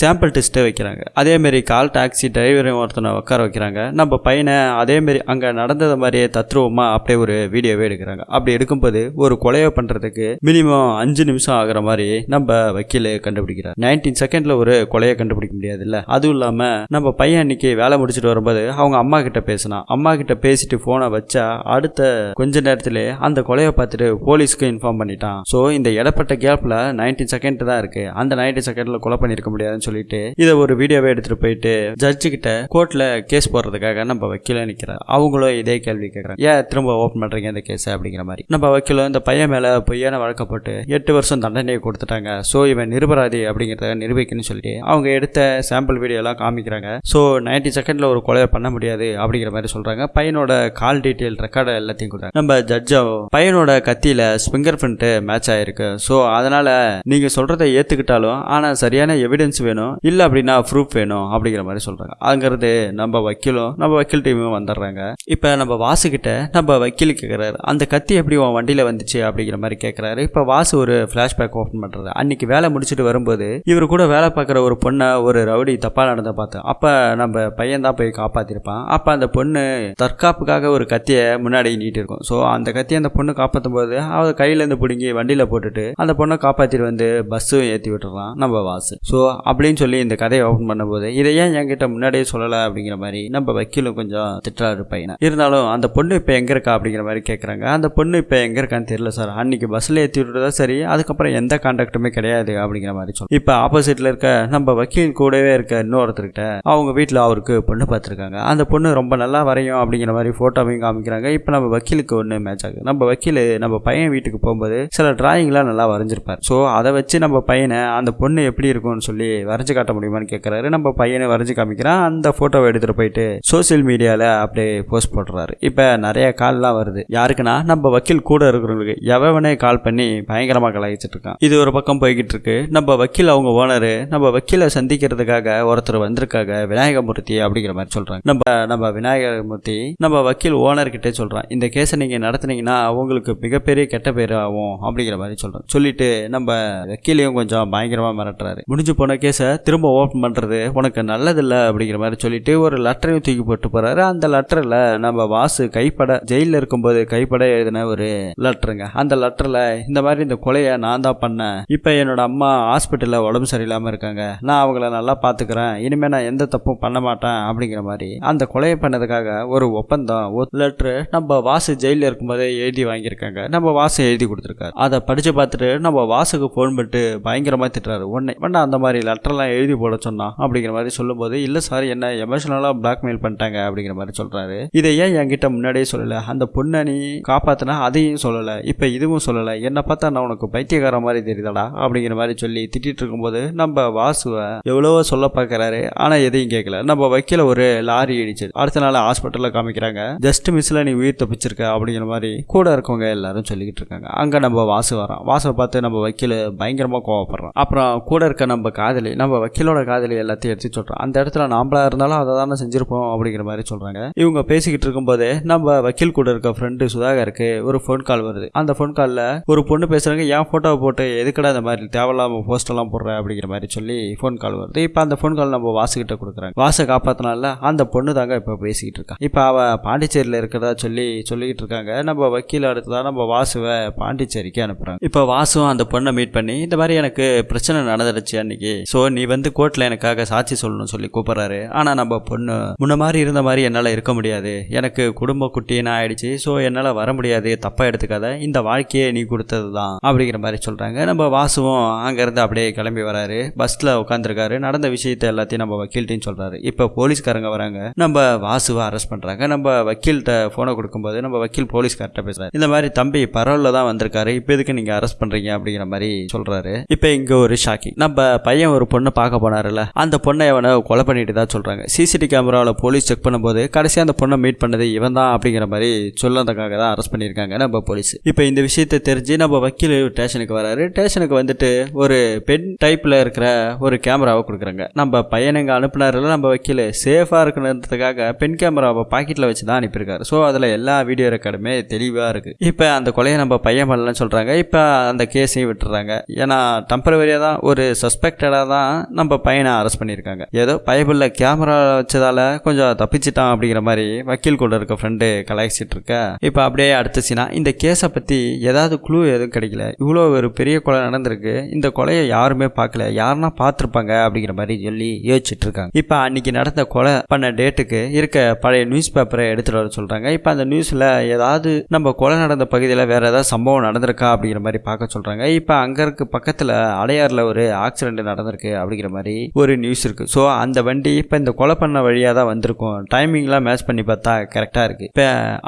S1: சாம்பிள் டெஸ்ட்டை வைக்கிறாங்க. அதே மாதிரி கால் டாக்ஸி டிரைவரையும் ஒருத்தனை உட்கார வைக்கிறாங்க. நம்ம பையனை அதே மாதிரி அங்க நடந்தது மாதிரியே தத்ரூபமா அப்படியே ஒரு வீடியோவே எடுக்கிறாங்க. அப்படி எடுக்கும்போது ஒரு கொலையை பண்றதுக்கு மினிமம் அஞ்சு நிமிஷம் ஆகுற மாதிரி நம்ம வக்கீல் கண்டுபிடிக்கிறார். நைன்டீன் செகண்ட்ல ஒரு கொலையை கண்டுபிடிக்க முடியாது இல்ல அதுவும் இல்லாம நம்ம பையன் அன்னைக்கு வேலை முடிச்சுட்டு வரும்போது அவங்க அம்மா கிட்ட பேசினான். அம்மா கிட்ட பேசிட்டு போனை வச்சா அடுத்த கொஞ்ச நேரத்திலே அந்த கொலையை பார்த்துட்டு போலீஸ்க்கு இன்ஃபார்ம் பண்ணிட்டான். ஸோ இந்த இடப்பட்ட கேப்ல நைன்டீன் செகண்ட் தான் இருக்கு. அந்த நைன்டி செகண்ட்ல கொலை பண்ணிருக்க முடியாதுன்னு சொல்லிட்டு இதை ஒரு வீடியோவை எடுத்துட்டு போயிட்டு ஜட்ஜு கிட்ட கோர்ட்ல கேஸ் போடுறதுக்காக நம்ம வக்கீல நிக்கிறார் அவங்களும் இதே கேள்வி கேட்கறாங்க ஏன் திரும்ப ஓப்பன் பண்றீங்க இந்த கேஸ் அப்படிங்கிற மாதிரி. நம்ம வக்கீலும் இந்த பையன் மேல பொய்யான வழக்கப்பட்டு எட்டு வருஷம் தண்டனையை கொடுத்துட்டாங்க. ஸோ இவன் நிருபராதி அப்படிங்கிறத நிரூபிக்கணும்னு சொல்லிட்டு அவங்க எடுத்த சாம்பிள் வீடியோ எல்லாம் காமிக்கிறாங்க. ஸோ நைன்டி செகண்ட்ல ஒரு கொலையை பண்ண முடியாது அப்படிங்கிற மாதிரி சொல்றாங்க. பையனோட கால் டீட்டெயில் ரெக்கார்டு எல்லாத்தையும் கொடுத்தாங்க நம்ம ஜட்ஜோ பையனோட கத்தியில ஃபிங்கர் பிரிண்ட் மேட்ச் ஆயிருக்கு. ஸோ அதனால நீங்க சொல்றதை ஏற்றுக்கிட்டாலும் ஆனால் சரியான எவிடன்ஸ் வேணும் இல்லை அப்படின்னா ப்ரூஃப் வேணும் அப்படிங்கிற மாதிரி சொல்கிறாங்க அங்கிறது நம்ம வக்கீலும் நம்ம வக்கீல் டீமும் வந்துடுறாங்க. இப்போ நம்ம வாசுக்கிட்ட நம்ம வக்கீல் கேட்குறாரு அந்த கத்தி எப்படி உன் வண்டியில் வந்துச்சு அப்படிங்கிற மாதிரி கேட்குறாரு இப்போ வாசு ஒரு ஃப்ளாஷ்பேக் ஓப்பன் பண்ணுறாரு அன்னைக்கு வேலை முடிச்சுட்டு வரும்போது இவர் கூட வேலை பார்க்குற ஒரு பொண்ணை ஒரு ரவுடி தப்பாக நடந்த பார்த்தோம் அப்போ நம்ம பையன் தான் போய் காப்பாற்றிருப்பான் அப்போ அந்த பொண்ணு தற்காப்புக்காக ஒரு கத்தியை முன்னாடி நீட்டி இருக்கும் ஸோ அந்த கத்தியை அந்த பொண்ணு காப்பாற்றும் போது அவர் கையிலேருந்து பிடுங்கி வண்டியில் போட்டுட்டு அந்த பொண்ணை காப்பாற்றிட்டு வந்து பஸ்ஸு பஸ்ஸும் ஏற்றி விட்டுறான் நம்ம வாசு ஸோ அப்படின்னு சொல்லி இந்த கதையை ஓப்பன் பண்ணும்போது இதை ஏன் என்கிட்ட முன்னாடியே சொல்லலை அப்படிங்கிற மாதிரி நம்ம வக்கீலும் கொஞ்சம் திட்டுறாரு பையனை. இருந்தாலும் அந்த பொண்ணு இப்போ எங்க இருக்கா அப்படிங்கிற மாதிரி கேட்குறாங்க அந்த பொண்ணு இப்போ எங்க இருக்கான்னு தெரியல சார். அன்னைக்கு பஸ்ஸில் ஏற்றி விட்டுறதா சரி அதுக்கப்புறம் எந்த கான்டாக்டுமே கிடையாது அப்படிங்கிற மாதிரி சொல்லி இப்போ ஆப்போசிட்டில் இருக்க நம்ம வக்கீல் கூடவே இருக்க இன்னொருத்தர்கிட்ட அவங்க வீட்டில் அவருக்கு பொண்ணு பார்த்துருக்காங்க அந்த பொண்ணு ரொம்ப நல்லா வரையும் அப்படிங்கிற மாதிரி ஃபோட்டோவையும் காமிக்கிறாங்க. இப்போ நம்ம வக்கீலுக்கு ஒன்று மேட்ச் ஆகுது. நம்ம வக்கீல் நம்ம பையன் வீட்டுக்கு போகும்போது சில டிராயிங்லாம் நல்லா வரைஞ்சிருப்பார். ஸோ அதை வச்சு நம்ம பையனை அந்த பொண்ணு எப்படி இருக்கும்னு சொல்லி வரைஞ்சு காட்ட முடியுமான்னு கேட்குறாரு நம்ம பையனை வரைஞ்சு காமிக்கிறான். அந்த ஃபோட்டோவை எடுத்துகிட்டு போயிட்டு சோஷியல் மீடியாவில் அப்படியே போஸ்ட் போடுறாரு இப்போ நிறைய கால்லாம் வருது. யாருக்குன்னா நம்ம வக்கீல் கூட இருக்கிறவங்களுக்கு. எவனே கால் பண்ணி பயங்கரமாக கலாய்ச்சிட்டு இருக்கான். இது ஒரு பக்கம் போய்கிட்டு இருக்கு. நம்ம வக்கீல் அவங்க ஓனரு நம்ம வக்கீலை சந்திக்கிறதுக்காக ஒருத்தர் வந்திருக்காங்க. விநாயகமூர்த்தி அப்படிங்கிற மாதிரி சொல்கிறாங்க நம்ம நம்ம விநாயகமூர்த்தி நம்ம வக்கீல் ஓனர்கிட்டே சொல்கிறான் இந்த கேஸை நீங்கள் நடத்துனீங்கன்னா அவங்களுக்கு மிகப்பெரிய கெட்ட பேர் ஆகும் அப்படிங்கிற மாதிரி சொல்கிறோம் சொல்லிட்டு நம்ம வக்கீலையும் கொஞ்சம் பயங்கரமாக மிரட்டுறாரு. முடிஞ்சு போன கேஸை திரும்ப ஓப்பன் பண்றது உனக்கு நல்லதில்லை அப்படிங்கிற மாதிரி சொல்லிட்டு ஒரு லெட்டரையும் தூக்கி போட்டு போறாரு. அந்த லெட்டரில் நம்ம வாசு கைப்பட ஜெயிலில் இருக்கும்போது கைப்பட எழுதின ஒரு லெட்டருங்க அந்த லெட்டர்ல இந்த மாதிரி இந்த கொலையை நான் தான் பண்ணேன். இப்போ என்னோட அம்மா ஹாஸ்பிட்டலில் உடம்பு சரியில்லாமல் இருக்காங்க. நான் அவங்கள நல்லா பார்த்துக்கிறேன் இனிமேல் நான் எந்த தப்பும் பண்ண மாட்டேன் அப்படிங்கிற மாதிரி அந்த கொலையை பண்ணதுக்காக ஒரு ஒப்பந்தம் ஒரு லெட்ரு நம்ம வாசு ஜெயிலில் இருக்கும்போதே எழுதி வாங்கியிருக்காங்க. நம்ம வாசு எழுதி கொடுத்துருக்காரு. அதை படித்து பார்த்துட்டு நம்ம வாசுக்கு ஃபோன் பண்ணிட்டு பயங்கரமாக திட்டுறாரு. உடனே வேண்டாம் அந்த மாதிரி லெட்டர்லாம் எழுதி போட சொன்னான் அப்படிங்கிற மாதிரி சொல்லும்போது இல்லை சார் என்ன எமோஷனலாக பிளாக்மெயில் பண்ணிட்டாங்க அப்படிங்கிற மாதிரி சொல்கிறாரு இதை ஏன் என்கிட்ட முன்னாடியே சொல்லலை? அந்த பொண்ணை நீ காப்பாற்றினா அதையும் சொல்லலை. இப்போ இதுவும் சொல்லலை. என்னை பார்த்தா நான் உனக்கு பைத்தியக்கார மாதிரி தெரியுதாடா அப்படிங்கிற மாதிரி சொல்லி திட்டிகிட்டு இருக்கும்போது நம்ம வாசுவை எவ்வளவோ சொல்ல பார்க்குறாரு. ஆனால் எதையும் கேட்கல நம்ம வைக்கல ஒரு லாரி இடிச்சு அடுத்த நாள் ஹாஸ்பிட்டலில் காமிக்கிறாங்க. ஜஸ்ட் மிஸ்ல நீ உயிர் தப்பிச்சிருக்க அப்படிங்கிற மாதிரி கூட இருக்கவங்க எல்லாரும் சொல்லிக்கிட்டு இருக்காங்க. அங்கே நம்ம வாசு வரோம் வாசை பார்த்து நம்ம வைக்கல பயங்கரமாக கோவப்படுறான். அப்புறம் கூட இருக்க நம்ம காதலி நம்ம வக்கீலோட காதலி எல்லாத்தையும் எடுத்து சொல்றோம் அந்த இடத்துல நாமளா இருந்தாலும் அதை தானே செஞ்சிருப்போம் அப்படிங்கிற மாதிரி சொல்றாங்க. இவங்க பேசிக்கிட்டு இருக்கும்போது நம்ம வக்கீல் கூட இருக்க ஃப்ரெண்டு சுதாகருக்கு ஒரு ஃபோன் கால் வருது. அந்த ஃபோன் காலில் ஒரு பொண்ணு பேசுறாங்க என் ஃபோட்டோவை போட்டு எதுக்கடா இந்த மாதிரி தேவையில்லாம போஸ்டெல்லாம் போடுற? அப்படிங்கிற மாதிரி சொல்லி ஃபோன் கால் வருது. இப்போ அந்த ஃபோன் கால் நம்ம வாசுகிட்ட கொடுக்குறாங்க. வாசை காப்பாத்தினால அந்த பொண்ணு தாங்க இப்போ பேசிக்கிட்டு இருக்கா. இப்போ அவ பாண்டிச்சேரியில் இருக்கிறதா சொல்லி சொல்லிக்கிட்டு இருக்காங்க. நம்ம வக்கீல் அடுத்ததான் நம்ம வாசுவை பாண்டிச்சேரிக்கு அனுப்புறாங்க. இப்போ வாசுவும் அந்த பொண்ணை மீட் பண்ணி இந்த மாதிரி எனக்கு எனக்கு பிரச்சனை நடந்துடுச்சு அன்னைக்கு. ஸோ நீ வந்து கோர்ட்டில் எனக்காக சாட்சி சொல்லணும்னு சொல்லி கூப்பிட்றாரு. ஆனால் நம்ம பொண்ணு முன்ன மாதிரி இருந்த மாதிரி என்னால் இருக்க முடியாது. எனக்கு குடும்ப குட்டின்னு ஆயிடுச்சு. ஸோ என்னால் வர முடியாது. தப்பாக எடுத்துக்காத. இந்த வாழ்க்கையே நீ கொடுத்தது தான் அப்படிங்கிற மாதிரி சொல்கிறாங்க நம்ம வாசுவும் அங்கேருந்து அப்படியே கிளம்பி வராரு. பஸ்ஸில் உட்காந்துருக்காரு நடந்த விஷயத்தை எல்லாத்தையும் நம்ம வக்கீல்கிட்டையும் சொல்கிறாரு இப்போ போலீஸ்காரங்க வராங்க. நம்ம வாசுவை அரெஸ்ட் பண்ணுறாங்க நம்ம வக்கீல்கிட்ட ஃபோனை கொடுக்கும்போது நம்ம வக்கீல் போலீஸ்கார்ட்ட பேசுகிறாரு இந்த மாதிரி தம்பி பரவலில் தான் வந்திருக்காரு. இப்போ எதுக்கு நீங்கள் அரெஸ்ட் பண்ணுறீங்க அப்படிங்கிற மாதிரி சொல்கிறாரு இப்போ இங்கே ஒரு ஷாக்கிங் நம்ம பையன் ஒரு பொண்ணை பார்க்க போனார்ல அந்த பொண்ணை அவனை கொலை பண்ணிட்டு தான் சொல்கிறாங்க சிசிடி கேமராவில் போலீஸ் செக் பண்ணும்போது கடைசியாக அந்த பொண்ணை மீட் பண்ணது இவன் தான் அப்படிங்கிற மாதிரி சொல்லதுக்காக தான் அரெஸ்ட் பண்ணியிருக்காங்க நம்ம போலீஸ் இப்போ இந்த விஷயத்தை தெரிஞ்சு நம்ம வக்கீல் ஸ்டேஷனுக்கு வராரு. ஸ்டேஷனுக்கு வந்துட்டு ஒரு பெண் டைப்பில் இருக்கிற ஒரு கேமராவை கொடுக்குறாங்க. நம்ம பையனுங்க அனுப்புனாரில் நம்ம வக்கீல். சேஃபாக இருக்கணுன்றதுக்காக பெண் கேமராவை பாக்கெட்டில் வச்சு தான் அனுப்பியிருக்காரு. ஸோ அதில் எல்லா வீடியோ ரெக்கார்டுமே தெளிவாக இருக்குது இப்போ அந்த கொலையை நம்ம பையன் பண்ணலன்னு சொல்கிறாங்க இப்போ அந்த கேஸையும் விட்டுறாங்க. ஏன்னா டெம்பரவரியாக தான் ஒரு சஸ்பெக்டடாக தான் நம்ம பையனை அரெஸ்ட் பண்ணியிருக்காங்க. ஏதோ பைபிளில் கேமரா வச்சதால் கொஞ்சம் தப்பிச்சிட்டான் அப்படிங்கிற மாதிரி வக்கீல் கூட இருக்க ஃப்ரெண்டு கலாய்ச்சிட்டு இருக்க. இப்போ அப்படியே அடுத்த சீனா இந்த கேஸை பற்றி ஏதாவது குழு எதுவும் கிடைக்கல. இவ்வளோ ஒரு பெரிய கொலை நடந்திருக்கு. இந்த கொலையை யாருமே பார்க்கல. யாருன்னா பார்த்துருப்பாங்க அப்படிங்கிற மாதிரி சொல்லி யோசிச்சுட்டு இருக்காங்க. இப்போ அன்னைக்கு நடந்த கொலை பண்ண டேட்டுக்கு இருக்க பழைய நியூஸ் பேப்பரை எடுத்துகிட்டு வர சொல்கிறாங்க இப்போ அந்த நியூஸில் ஏதாவது நம்ம கொலை நடந்த பகுதியில் வேறு ஏதாவது சம்பவம் நடந்திருக்கா அப்படிங்கிற மாதிரி பார்க்க சொல்கிறாங்க இப்போ அங்கே இருக்க பக்கத்தில் அடையாறில் ஒரு ஆக்சிடென்ட் நடந்திருக்கு அப்படிங்கிற மாதிரி ஒரு நியூஸ் இருக்குது ஸோ அந்த வண்டி இப்போ இந்த கொலை பண்ண வழியாக தான் வந்திருக்கும். டைமிங்லாம் மேட்ச் பண்ணி பார்த்தா கரெக்டாக இருக்குது இப்போ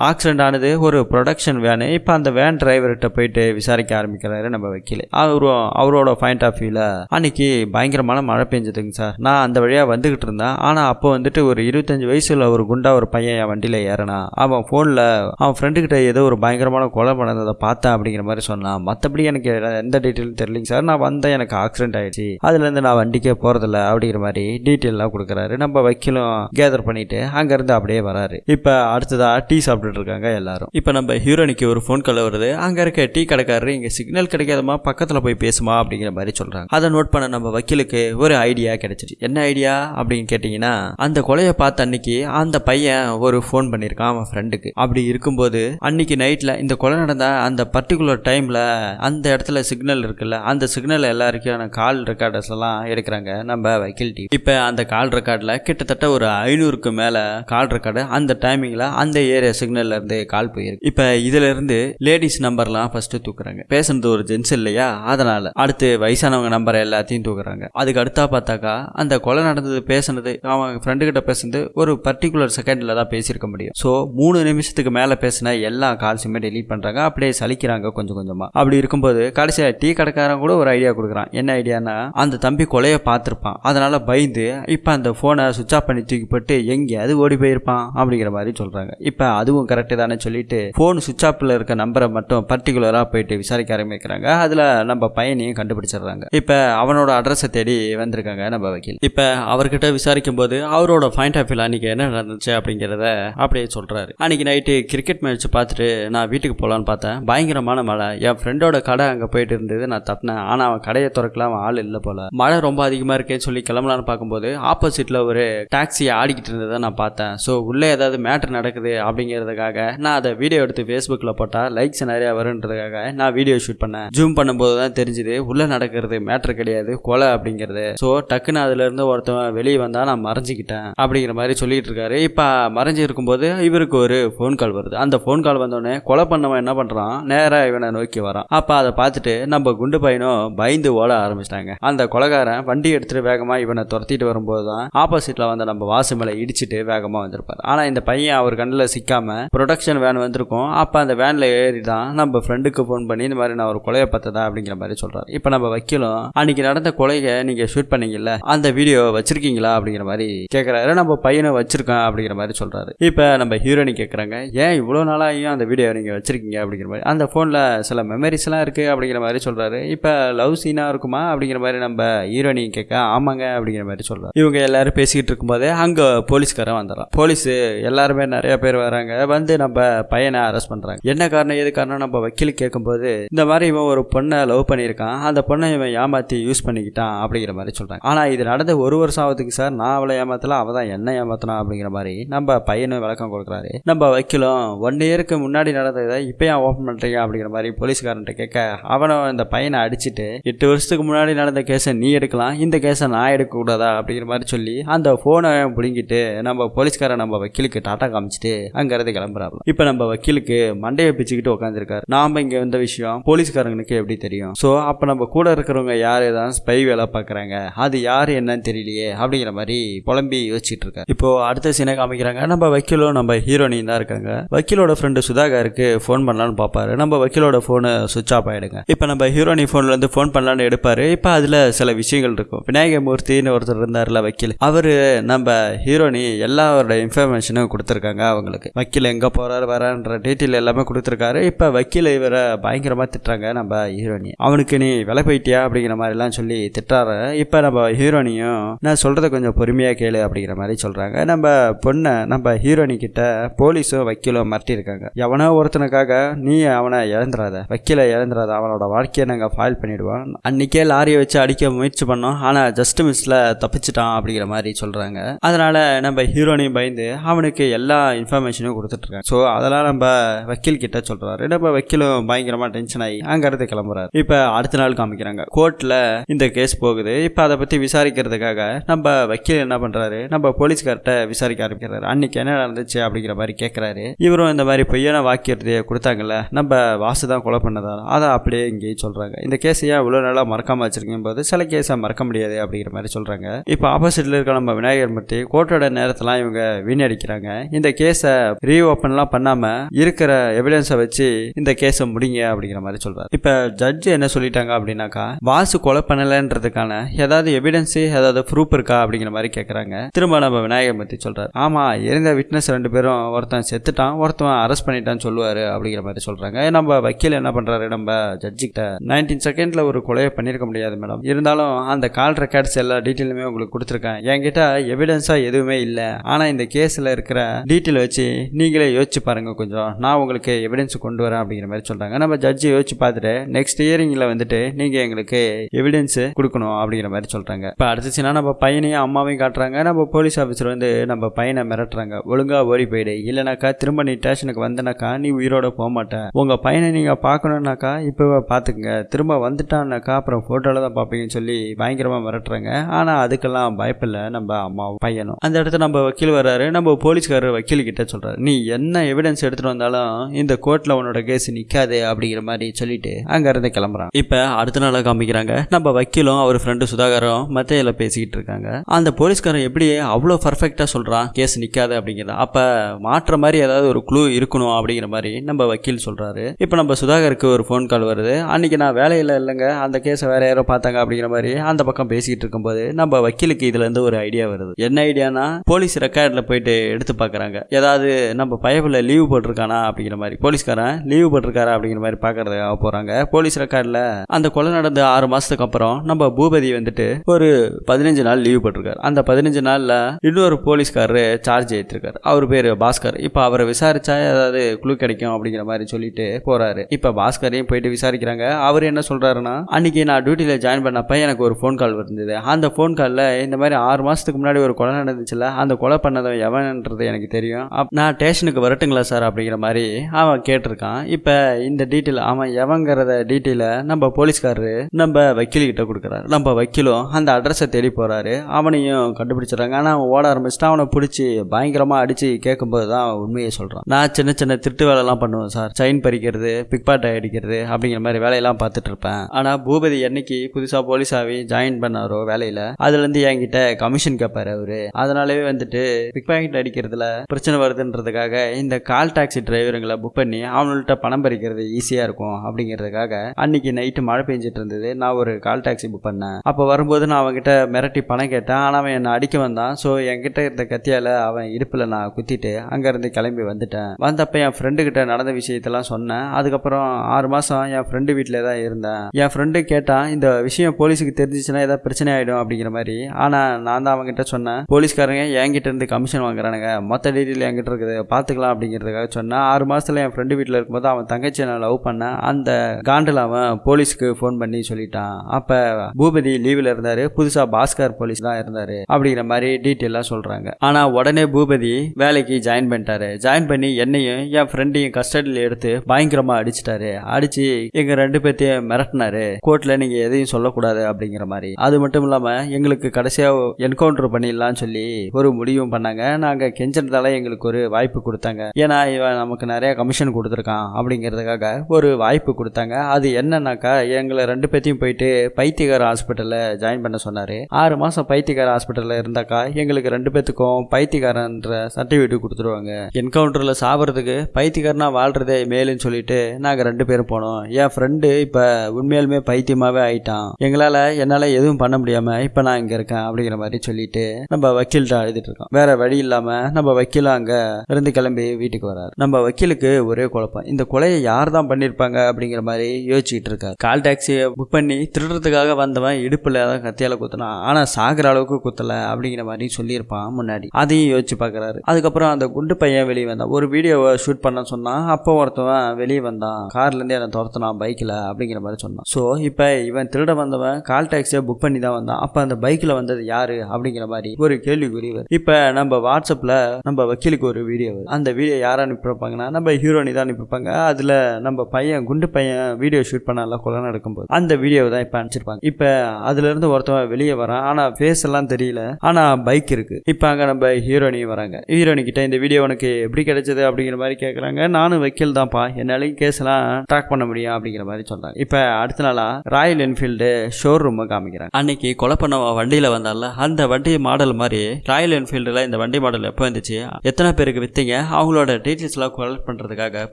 S1: ஆக்சிடென்ட் ஆனது ஒரு ப்ரொடக்ஷன் வேனு இப்போ அந்த வேன் டிரைவர்கிட்ட போயிட்டு விசாரிக்க ஆரம்பிக்கிறாரு நம்ம வக்கீல். அவரு அவரோட பாயிண்ட் ஆஃப் வியூவில் அன்னைக்கு பயங்கரமான மழை பெஞ்சதுங்க சார் நான் அந்த வழியாக வந்துக்கிட்டு இருந்தேன். ஆனால் அப்போ வந்துட்டு ஒரு இருபத்தஞ்சு வயசுல ஒரு குண்டா ஒரு பையன் என் வண்டியில் ஏறினா அவன் ஃபோனில் அவன் ஃப்ரெண்டுக்கிட்ட ஏதோ ஒரு பயங்கரமான கொலை பண்ணதை பார்த்தேன் அப்படிங்கிற மாதிரி சொன்னான். மற்றபடி எனக்கு எந்த டீட்டெயிலும் தெரியலிங்க சார் நான் வந்தேன் எனக்கு ஆக்சிடென்ட் ஆயிடுச்சு. அதுலேருந்து நான் வண்டிக்கே போகிறதில்ல அப்படிங்கிற மாதிரி டீட்டெயிலாம் கொடுக்குறாரு. நம்ம வக்கீலும் கேதர் பண்ணிட்டு அங்கேருந்து அப்படியே வராரு. இப்போ அடுத்ததா டீ சாப்பிட்டுட்டு இருக்காங்க எல்லாரும். இப்போ நம்ம ஹீரோனிக்கு ஒரு ஃபோன் கால் வருது. அங்கே இருக்க டீ கடைக்காரரு இங்கே சிக்னல் கிடைக்காதமா பக்கத்தில் போய் பேசுமா அப்படிங்கிற மாதிரி சொல்கிறாங்க அதை நோட் பண்ண நம்ம வக்கீலுக்கு ஒரு ஐடியா கிடைச்சிச்சு. என்ன ஐடியா அப்படின்னு கேட்டிங்கன்னா அந்த கொலையை பார்த்த அன்னைக்கு அந்த பையன் ஒரு ஃபோன் பண்ணியிருக்கான் அவன் ஃப்ரெண்டுக்கு அப்படி இருக்கும்போது அன்னைக்கு நைட்டில் இந்த கொலை நடந்த அந்த பர்டிகுலர் டைமில் அந்த இடத்துல சிக்னல் இருக்குல்ல அந்த சிக்னல் சிக்னல் எல்லாருக்கான கால் ரெக்கார்டர்ஸ் எல்லாம் எடுக்கிறாங்க. நம்ம வக்கீல் டீம். இப்போ அந்த கால் ரெக்கார்டில் கிட்டத்தட்ட ஒரு ஐநூறுக்கு மேலே கால் ரெக்கார்டு அந்த டைமிங்கில் அந்த ஏரியா சிக்னல்ல இருந்து கால் போயிருக்கு. இப்போ இதுல இருந்து லேடிஸ் நம்பர்லாம் ஃபர்ஸ்ட் தூக்குறாங்க. பேசுனது ஒரு ஜென்ஸ் இல்லையா? அதனால அடுத்து வயசானவங்க நம்பர் எல்லாத்தையும் தூக்குறாங்க. அதுக்கு அடுத்தா பார்த்தாக்கா அந்த கொலை நடந்தது பேசுனது அவன் ஃப்ரெண்டு கிட்ட பேசுனது ஒரு பர்டிகுலர் செகண்ட்ல தான் பேசியிருக்க முடியும். ஸோ மூணு நிமிஷத்துக்கு மேலே பேசின எல்லா கால்ஸுமே டெலீட் பண்றாங்க. அப்படியே சலிக்கிறாங்க கொஞ்சம் கொஞ்சமா. அப்படி இருக்கும்போது கடைசியாக டீ கடைக்காரன் கூட ஒரு ஐடியா கொடுக்குறான். என்ன ஐடியானா அந்த தம்பி கொலையை பார்த்துருப்பான். அதனால பயந்து இப்போ அந்த ஃபோனை சுவிச் ஆஃப் பண்ணி தூக்கி போட்டு எங்கேயாவது ஓடி போயிருப்பான் அப்படிங்கிற மாதிரி சொல்கிறாங்க இப்போ அதுவும் கரெக்டு தானே சொல்லிட்டு ஃபோன் சுவிச் ஆஃப்ல இருக்க நம்பரை மட்டும் பர்டிகுலராக போயிட்டு விசாரிக்க ஆரம்பிக்கிறாங்க. அதில் நம்ம பையனையும் கண்டுபிடிச்சிடுறாங்க. இப்போ அவனோட அட்ரஸை தேடி வந்திருக்காங்க நம்ம வக்கீல். இப்போ அவர்கிட்ட விசாரிக்கும் போது அவரோட பாயிண்ட் ஆஃப் வியூ அன்னைக்கு என்ன நடந்துச்சு அப்படிங்கிறத அப்படியே சொல்கிறாரு அன்னைக்கு நைட்டு கிரிக்கெட் மேட்ச் பார்த்துட்டு நான் வீட்டுக்கு போகலான்னு பார்த்தேன். பயங்கரமான மழை. என் ஃப்ரெண்டோட கடை அங்கே போயிட்டு இருந்தது. நான் தட்டினேன் ஆனால் அவன் கடையை திறக்கலாம் ஆள் இல்லை போல. மழை ரொம்ப அதிகமாக இருக்கேன்னு சொல்லி கிளம்பலான்னு பார்க்கும்போது ஆப்போசிட்டில் ஒரு டாக்ஸி ஆடிக்கிட்டு இருந்ததை நான் பார்த்தேன். ஸோ உள்ளே ஏதாவது மேட்ரு நடக்குது அப்படிங்கிறதுக்காக நான் அதை வீடியோ எடுத்து ஃபேஸ்புக்கில் போட்டால் லைக்ஸ் நிறையா வருன்றதுக்காக நான் வீடியோ ஷூட் பண்ணேன். ஜூம் பண்ணும்போது தான் தெரிஞ்சுது உள்ளே நடக்கிறது மேட்ரு கிடையாது கொலை அப்படிங்கிறது. ஸோ டக்குன்னு அதுலேருந்து ஒருத்தவன் வெளியே வந்தால் நான் மறைஞ்சிக்கிட்டேன் அப்படிங்கிற மாதிரி சொல்லிட்டு இருக்காரு. இப்போ மறைஞ்சு இருக்கும்போது இவருக்கு ஒரு ஃபோன் கால் வருது. அந்த ஃபோன் கால் வந்தோடனே கொலை பண்ணவன் என்ன பண்ணுறான் நேராக இவனை நோக்கி வரான். அப்போ அதை பார்த்துட்டு நம்ம குண்டு பையனும் பயந்து ஓட ஆரம்பிச்சிட்டாங்க. அந்த கொலைகாரன் வண்டி எடுத்துட்டு வேகமாக இவனை துரத்திட்டு வரும்போது தான் ஆப்போசிட்டில் வந்து நம்ம வாசு மேலே இடிச்சிட்டு வேகமாக வந்திருப்பார். ஆனால் இந்த பையன் அவர் கண்ணில் சிக்காம ப்ரொடக்ஷன் வேன் வந்திருக்கும். அப்போ அந்த வேனில் ஏறி தான் நம்ம ஃப்ரெண்டுக்கு ஃபோன் பண்ணி இந்த மாதிரி நான் ஒரு கொலையை பார்த்ததா? அப்படிங்கிற மாதிரி சொல்றாரு. இப்போ நம்ம வைக்கலும் அன்னைக்கு நடந்த கொலையை நீங்கள் ஷூட் பண்ணீங்கல்ல அந்த வீடியோ வச்சிருக்கீங்களா? அப்படிங்கிற மாதிரி கேட்குறாரு நம்ம பையனை வச்சிருக்கேன் அப்படிங்கிற மாதிரி சொல்றாரு. இப்போ நம்ம ஹீரோனி கேட்குறாங்க ஏன் இவ்வளோ நாளாகியும் அந்த வீடியோ நீங்கள் வச்சிருக்கீங்க? அப்படிங்கிற மாதிரி. அந்த ஃபோனில் சில மெமரிஸ்லாம் இருக்குது அப்படிங்கிற மாதிரி சொல்கிறாரு இப்போ லவ் சீனாக இருக்குமா அப்படிங்கிற மாதிரி நம்ம ஹீரோனி கேட்க ஆமாங்க அப்படிங்கிற மாதிரி சொல்கிறார் இவங்க எல்லாரும் பேசிக்கிட்டு இருக்கும்போதே அங்கே போலீஸ்காரன் வந்துடுறான் போலீஸ் எல்லாருமே நிறைய பேர் வராங்க. வந்து நம்ம பையனை அரெஸ்ட் பண்ணுறாங்க என்ன காரணம் எது காரணம் நம்ம வக்கீல் கேட்கும்போது இந்த மாதிரி இவன் ஒரு பொண்ணை லவ் பண்ணியிருக்கான். அந்த பொண்ணை இவன் ஏமாற்றி யூஸ் பண்ணிக்கிட்டான் அப்படிங்கிற மாதிரி சொல்கிறாங்க ஆனால் இது நடந்த ஒரு வருஷம் ஆகுதுக்கு சார். நான் அவளை ஏமாத்தலாம் அவள் தான் என்ன ஏமாத்தினா அப்படிங்கிற மாதிரி நம்ம பையனும் விளக்கம் கொடுக்குறாரு. நம்ம வக்கீலும் ஒன் இயருக்கு முன்னாடி நடந்ததை இப்போ ஏன் ஓப்பன் பண்ணுறீங்க அப்படிங்கிற மாதிரி போலீஸ்காரன்ட்ட கேட்க அவனும் இந்த பையனை அடிச்சுட்டு எட்டு வருஷத்துக்கு முன்னாடி நடந்த கேஸை நீ எடுக்கலாம் இந்த கேஸை நான் எடுக்கக்கூடாதா அப்படிங்கிற மாதிரி சொல்லி அந்த ஃபோனை பிடுங்கிட்டு நம்ம போலீஸ்கார நம்ம வக்கீலுக்கு டாட்டா காமிச்சிட்டு அங்கேருந்து கிளம்புறாப்ல. இப்போ நம்ம வக்கீலுக்கு மண்டையை பிச்சுக்கிட்டு உட்காந்துருக்காரு நாம இங்கே வந்த விஷயம் போலீஸ்காரங்களுக்கு எப்படி தெரியும்? ஸோ அப்போ நம்ம கூட இருக்கிறவங்க யார் ஏதாவது ஸ்பை வேலை பார்க்குறாங்க? அது யார் என்னன்னு தெரியலையே அப்படிங்கிற மாதிரி புலம்பி யோசிச்சுட்டு இருக்காரு இப்போ அடுத்த சீனை காமிக்கிறாங்க. நம்ம வக்கீலும் நம்ம ஹீரோனியும் தான் இருக்காங்க. வக்கீலோட ஃப்ரெண்டு சுதாகருக்கு ஃபோன் பண்ணலான்னு பார்ப்பாரு. நம்ம வக்கீலோட ஃபோனு சுவிச் ஆஃப் ஆகிடுங்க இப்போ நம்ம ஹீரோனி ஃபோன்லேருந்து ஃபோன் பண்ணலான்னு எடுப்பார். இப்போ அதில் சில விஷயங்கள் இருக்கும். விநாயகமூர்த்தின்னு ஒருத்தர் இருந்தார்ல வக்கீல். அவர் நம்ம ஹீரோனி எல்லாரோட இன்ஃபர்மேஷனும் கொடுத்துருக்காங்க அவங்களுக்கு. வக்கீல் எங்கே போகிறாரு வரான்ற டீட்டெயில் எல்லாமே கொடுத்துருக்காரு. இப்போ வக்கீல் இவரை பயங்கரமாக திட்டுறாங்க நம்ம ஹீரோனி அவனுக்கு நீ விலை போயிட்டியா அப்படிங்கிற மாதிரிலாம் சொல்லி திட்டுறாரு. இப்போ நம்ம ஹீரோனியும் நான் சொல்கிறத கொஞ்சம் பொறுமையாக கேளு அப்படிங்கிற மாதிரி சொல்கிறாங்க நம்ம பொண்ணை நம்ம ஹீரோனி கிட்ட போலீஸும் வக்கீலும் மிரட்டியிருக்காங்க. எவனோ ஒருத்தனுக்காக நீ அவனை இழந்துடாத வக்கீலை இழந்துடாத அவனோட வாழ்க்கையை நாங்கள் ஃபைல் பண்ணிவிடுவோம் ஆயிடுவான் அன்னைக்கே லாரியை வச்சு அடிக்க முயற்சி பண்ணோம். ஆனால் ஜஸ்ட் மிஸ்ல தப்பிச்சிட்டான் அப்படிங்கிற மாதிரி சொல்றாங்க. அதனால நம்ம ஹீரோனையும் பயந்து அவனுக்கு எல்லா இன்ஃபர்மேஷனும் கொடுத்துட்டு இருக்காங்க. ஸோ அதெல்லாம் நம்ம வக்கீல் கிட்ட சொல்றாரு. நம்ம வக்கீலும் பயங்கரமா டென்ஷன் ஆகி அங்கிருந்து கிளம்புறாரு. இப்ப அடுத்த நாள் காமிக்கிறாங்க. கோர்ட்ல இந்த கேஸ் போகுது. இப்ப அதை பத்தி விசாரிக்கிறதுக்காக நம்ம வக்கீல் என்ன பண்றாரு? நம்ம போலீஸ்கார்ட்ட விசாரிக்க ஆரம்பிக்கிறாரு. அன்னைக்கு என்ன நடந்துச்சு அப்படிங்கிற மாதிரி கேட்குறாரு இவரும் இந்த மாதிரி பொய்யான வாக்கியத்தை கொடுத்தாங்கல்ல. நம்ம வாசு தான் கொலை பண்ணதா? அதை அப்படியே இங்கேயே சொல்றாங்க. இந்த கேஸ் ஏன் இவ்வளோ நாளாக மறக்காம வச்சிருக்கீங்க போது சில கேஸை மறக்க முடியாது அப்படிங்கிற மாதிரி சொல்றாங்க. இப்போ ஆப்போசிட்டில் இருக்க நம்ம விநாயகர் மூர்த்தி கோர்ட்டோட நேரத்தெல்லாம் இவங்க வீணடிக்கிறாங்க. இந்த கேஸை ரீஓப்பன்லாம் பண்ணாம இருக்கிற எவிடன்ஸை வச்சு இந்த கேஸை முடிங்க அப்படிங்கிற மாதிரி சொல்றாரு. இப்போ ஜட்ஜ் என்ன சொல்லிட்டாங்க அப்படின்னாக்கா வாசு கொலை பண்ணலைன்றதுக்கான ஏதாவது எவிடன்ஸு ஏதாவது ப்ரூஃப் இருக்கா அப்படிங்கிற மாதிரி கேட்குறாங்க திரும்ப நம்ம விநாயகர் மூர்த்தி சொல்கிறார் ஆமா இருந்த விட்னஸ் ரெண்டு பேரும் ஒருத்தன் செத்துட்டான் ஒருத்தன் அரெஸ்ட் பண்ணிட்டான்னு சொல்லுவாரு அப்படிங்கிற மாதிரி சொல்றாங்க. நம்ம வக்கீல் என்ன பண்ணுறாரு நம்ம ஜட்ஜிக்கிட்ட நைன்டீன் செகண்டில் ஒரு கொலையை பண்ணியிருக்க முடியாது மேடம் இருந்தாலும் அந்த கால் ரெக்கார்ட்ஸ் எல்லா டீட்டெயிலுமே உங்களுக்கு கொடுத்துருக்கேன். என்கிட்ட எவிடன்ஸாக எதுவுமே இல்லை. ஆனால் இந்த கேஸில் இருக்கிற டீட்டெயில் வச்சு நீங்களே யோசிச்சு பாருங்கள் கொஞ்சம். நான் உங்களுக்கு எவிடன்ஸ் கொண்டு வரேன் அப்படிங்கிற மாதிரி சொல்கிறாங்க நம்ம ஜட்ஜி யோசிச்சு பார்த்துட்டு நெக்ஸ்ட் இயரிங்கில் வந்துட்டு நீங்கள் எங்களுக்கு எவிடன்ஸ் கொடுக்கணும் அப்படிங்கிற மாதிரி சொல்கிறாங்க இப்போ அடுத்துச்சுன்னா நம்ம பையனையும் அம்மாவையும் காட்டுறாங்க. நம்ம போலீஸ் ஆஃபீஸர் வந்து நம்ம பையனை மிரட்டுறாங்க. ஒழுங்காக ஓடி போயிடு. இல்லைனாக்கா திரும்ப நீ ஸ்டேஷனுக்கு வந்தனாக்கா நீ உயிரோட போக மாட்டேன் உங்கள் பையனை நீங்கள் பார்க்கணுன்னாக்கா இப்போவே பார்த்துக்குங்க. திரும்ப வந்துட்டான்னாக்கா அப்புறம் ஃபோட்டோவில் தான் பார்ப்பீங்கன்னு சொல்லி பயங்கரமாக மிரட்டுறாங்க. ஆனால் அதுக்கெல்லாம் பயப்பில்லை. நம்ம அம்மாவும் பையனும். அந்த இடத்துல நம்ம வக்கீல் வர்றாரு. நம்ம போலீஸ்காரர் வக்கீல் கிட்ட சொல்றாரு. நீ என்ன எவிடன்ஸ் எடுத்துட்டு வந்தாலும் இந்த கோர்ட்ல உன்னோட கேஸ் நிக்காது அப்படிங்கிற மாதிரி சொல்லிட்டு அங்க இருந்து கிளம்புறான் இப்போ அடுத்த நாளாக காமிக்கிறாங்க. நம்ம வக்கீலும் அவர் ஃப்ரெண்டு சுதாகரும் மத்தையில் பேசிக்கிட்டு இருக்காங்க. அந்த போலீஸ்காரன் எப்படி அவ்வளோ பர்ஃபெக்டாக சொல்றான். கேஸ் நிக்காது அப்படிங்கிறத. அப்போ மாற்ற மாதிரி ஏதாவது ஒரு க்ளூ இருக்கணும் அப்படிங்கிற மாதிரி நம்ம வக்கீல் சொல்றாரு. இப்போ நம்ம சுதாகருக்கு ஒரு ஃபோன் கால் வருது. அன்னைக்கு நான் வேலையில் இல்லைங்க. அந்த கேஸை வேற யாரோ பார்த்தாங்க அப்படிங்கிற மாதிரி அந்த பக்கம் பேசிக்கிட்டு இருக்கும்போது நம்ம வக்கீலுக்கு இதுல இருந்து ஒரு ஐடியா வருது. என்ன ஐடியானா போலீஸ் ரெக்கார்டில் போயிட்டு எடுத்து பார்க்குறாங்க ஏதாவது நம்ம பயபில் லீவ் போட்டிருக்கானா அப்படிங்கிற மாதிரி. போலீஸ்காரன் லீவ் போட்டிருக்காரா அப்படிங்கிற மாதிரி பார்க்கறதுக்காக போகிறாங்க போலீஸ் ரெக்கார்டில் அந்த கொலை நடந்த ஆறு மாதத்துக்கு அப்புறம் நம்ம பூபதி வந்துட்டு ஒரு பதினஞ்சு நாள் லீவ் போட்டிருக்காரு. அந்த பதினஞ்சு நாளில் இன்னொரு போலீஸ்காரரு சார்ஜ் ஏற்றிருக்காரு அவர் பேர் பாஸ்கர். இப்போ அவரை விசாரிச்சா ஏதாவது குழு கிடைக்கும் அப்படிங்கிற மாதிரி சொல்லிட்டு போறாரு. இப்போ பாஸ்கரையும் போயிட்டு விசாரிக்கிறாங்க. அவர் என்ன சொல்றாருன்னா அன்னைக்கு நான் டியூட்டியில் ஜாயின் பண்ணப்போ எனக்கு ஒரு ஃபோன் கால் வந்தது. அந்த ஃபோன் காலில் இந்த மாதிரி ஆறு மாதத்துக்கு முன்னாடி ஒரு கொலை நடந்துச்சுல அந்த கொலை பண்ணதை எவன்ன்றது எனக்கு தெரியும். நான் ஸ்டேஷனுக்கு வரட்டுங்களா சார் அப்படிங்கிற மாதிரி அவன் கேட்டிருக்கான். இப்போ இந்த டீட்டெயில் அவன் எவங்கிறத டீட்டெயிலை நம்ம போலீஸ்காரரு நம்ம வக்கீல்கிட்ட கொடுக்குறாரு. நம்ம வக்கீலும் அந்த அட்ரஸை தேடி போகிறாரு அவனையும் கண்டுபிடிச்சிடுறாங்க. ஆனால் அவன் ஓட ஆரம்பிச்சுட்டு அவனை பிடிச்சி பயங்கரமாக அடித்து கேட்கும்போது தான் அவன் உண்மையை சொல்கிறான் நான் சின்ன சின்ன திருட்டு வேலைலாம் பண்ணுவேன் சார் செயின் பறிக்கிறது பிக்பாட்டை அடிக்கிறது அப்படிங்கிற மாதிரி வேலையெல்லாம் பார்த்துட்டு இருப்பேன். ஆனால் பூபதி என்னைக்கு புதுசாக போலீஸாகவே ஜாயின் பண்ணாரோ வேலையில் அதுலேருந்து என்கிட்ட கமிஷன் கேட்பார் அவரு. அதனாலவே வந்துட்டு பிக் பாக்கெட் அடிக்கிறதுல பிரச்சனை வருதுன்றதுக்காக இந்த கால் டாக்ஸி டிரைவருங்களை புக் பண்ணி அவங்கள்ட்ட பணம் பறிக்கிறது ஈஸியாக இருக்கும் அப்படிங்கிறதுக்காக அன்னைக்கு நைட்டு மழை பெஞ்சிட்டு இருந்தது. நான் ஒரு கால் டாக்ஸி புக் பண்ணேன். அப்போ வரும்போது நான் அவங்ககிட்ட மிரட்டி பணம் கேட்டேன். ஆனால் அவன் என்னை அடிக்க வந்தான். ஸோ என்கிட்ட இருந்த கத்தியால் அவன் இடுப்பில் நான் குத்திட்டு அங்கேருந்து கிளம்பி வந்துட்டேன். வந்தப்போ என் ஃப்ரெண்டு கிட்ட நடந்த விஷயத்தெல்லாம் சொன்னேன். அதுக்கப்புறம் ஆறு மாதம் என் ஃப்ரெண்டு வீட்டில் தான் இருந்தேன். என் ஃப்ரெண்டு கேட்டான் இந்த விஷயம் போலீஸுக்கு தெரிஞ்சிச்சுன்னா ஏதாவது பிரச்சனை ஆகிடும் அப்படிங்கிற மாதிரி. ஆனால் நான் தான் அவங்ககிட்ட சொன்னேன். போலீஸ்காரங்க என்கிட்ட இருந்து கமிஷன் வாங்குறானுங்க. மொத்த டீட்டெயில் என்கிட்ட இருக்குது. பார்த்துக்கலாம் அப்படிங்கிறதுக்காக சொன்னேன். ஆறு மாதத்தில் என் ஃப்ரெண்டு வீட்டில் இருக்கும்போது அவன் தங்கச்சியை நான் லவ் பண்ணேன். அந்த காண்டில் அவன் போலீஸ்க்கு ஃபோன் பண்ணி சொல்லிட்டான். அப்போ பூபதி லீவில் இருந்தார். புதுசாக பாஸ்கர் போலீஸ் தான் இருந்தார். அப்படிங்கிற மாதிரி டீட்டெயிலாக சொல்கிறாங்க ஆனால் உடனே பூபதி வேலைக்கு ஜாயின் பண்ணிட்டாரு. ஜாயின் பண்ணி என்னையும் என் ஃப்ரெண்டையும் கஸ்டடியில் எடுத்து பயங்கரமாக அடிச்சிட்டாரு. அடித்து எங்கள் ரெண்டு பேர்த்தையும் மிரட்டினார். கோர்ட்ல நீங்க எதையும் சொல்லக்கூடாது அப்படிங்கிற மாதிரி. அது மட்டும் இல்லாம எங்களுக்கு கடைசியா என்கவுண்டர் பண்ணிடலாம்னு சொல்லி ஒரு முடிவும் பண்ணாங்க. நாங்க கெஞ்சதால எங்களுக்கு ஒரு வாய்ப்பு கொடுத்தாங்க. ஏன்னா இவன் நமக்கு நிறைய கமிஷன் கொடுத்துருக்கான் அப்படிங்கிறதுக்காக ஒரு வாய்ப்பு கொடுத்தாங்க. அது என்னன்னாக்கா எங்களை ரெண்டு பேர்த்தையும் போயிட்டு பைத்தியகார ஹாஸ்பிட்டல்ல ஜாயின் பண்ண சொன்னாரு. ஆறு மாசம் பைத்தியகார ஹாஸ்பிட்டல்ல இருந்தாக்கா எங்களுக்கு ரெண்டு பேர்த்துக்கும் பைத்தியகாரன்ற சர்டிஃபிகேட் கொடுத்துருவாங்க. என்கவுண்டர்ல சாப்பிட்றதுக்கு பைத்தியகாரனா வாழ்றதே மேலுன்னு சொல்லிட்டு நாங்க ரெண்டு பேரும் போனோம். என் ஃப்ரெண்டு இப்ப உண்மையா உண்மையாலுமே பைத்தியமாகவே ஆயிட்டான். எங்களால் என்னால் எதுவும் பண்ண முடியாமல் இப்போ நான் இங்கே இருக்கேன் அப்படிங்கிற மாதிரி சொல்லிட்டு நம்ம வக்கீல்கிட்ட அழுதுட்டு இருக்கோம். வேற வழி இல்லாமல் நம்ம வக்கீல் அங்கே இருந்து கிளம்பி வீட்டுக்கு வராரு. நம்ம வக்கீலுக்கு ஒரே குழப்பம். இந்த கொலையை யார் தான் பண்ணியிருப்பாங்க அப்படிங்கிற மாதிரி யோசிச்சுட்டு இருக்காரு. கால் டாக்ஸியை புக் பண்ணி திருடுறதுக்காக வந்தவன் இடுப்பில் தான் கத்தியால குத்தினான் ஆனால் சாகிற அளவுக்கு குத்தலை அப்படிங்கிற மாதிரி சொல்லியிருப்பான் முன்னாடி. அதையும் யோசிச்சு பார்க்குறாரு அதுக்கப்புறம் அந்த குண்டு பையன் வெளியே வந்தான். ஒரு வீடியோவை ஷூட் பண்ண சொன்னான். அப்போ ஒருத்தவன் வெளியே வந்தான். கார்லேருந்து என்னை துரத்துனான் பைக்கில் அப்படிங்கிற மாதிரி சொன்னான். ஸோ இப்போ இவன் திருட வந்தவன் கால் டாக்ஸியை புக் பண்ணி தான் வந்தான். அப்போ அந்த பைக்கில் வந்தது யாரு? அப்படிங்கிற மாதிரி ஒரு கேள்விக்குறி இப்போ நம்ம வாட்ஸ்அப்பில் நம்ம வக்கீலுக்கு ஒரு வீடியோ அந்த வீடியோ யாரை அனுப்பியிருப்பாங்கன்னா நம்ம ஹீரோனி தான் அனுப்பியிருப்பாங்க அதில் நம்ம பையன் குண்டு பையன் வீடியோ ஷூட் பண்ணல கொலை நடக்கும்போது. அந்த வீடியோ தான் இப்போ அனுப்பிச்சிருப்பாங்க. இப்போ அதுலேருந்து ஒருத்தவன் வெளியே வரான். ஆனால் ஃபேஸ் எல்லாம் தெரியல. ஆனால் பைக் இருக்குது இப்போ அங்கே நம்ம ஹீரோனி வராங்க. ஹீரோனி கிட்ட இந்த வீடியோ உனக்கு எப்படி கிடைச்சது அப்படிங்கிற மாதிரி கேட்குறாங்க நானும் வக்கீல் தான்ப்பா. என்னாலையும் கேஸ்லாம் ட்ராக் பண்ண முடியும் அப்படிங்கிற மாதிரி சொல்கிறாங்க இப்போ அடுத்த நாளா ராயல் என்ஃபீல்டு ஷோரூமை காமிக்கிறாங்க. அன்னைக்கு கொலை பண்ண வண்டியில் வந்தால அந்த வண்டி மாடல் மாதிரி ராயல் என்ஃபீல்டில் இந்த வண்டி மாடல் எப்போ வந்துச்சு எத்தனை பேருக்கு வித்தீங்க அவங்களோட டீட்டெயில்ஸ்லாம் கலெக்ட் பண்ணுறதுக்காக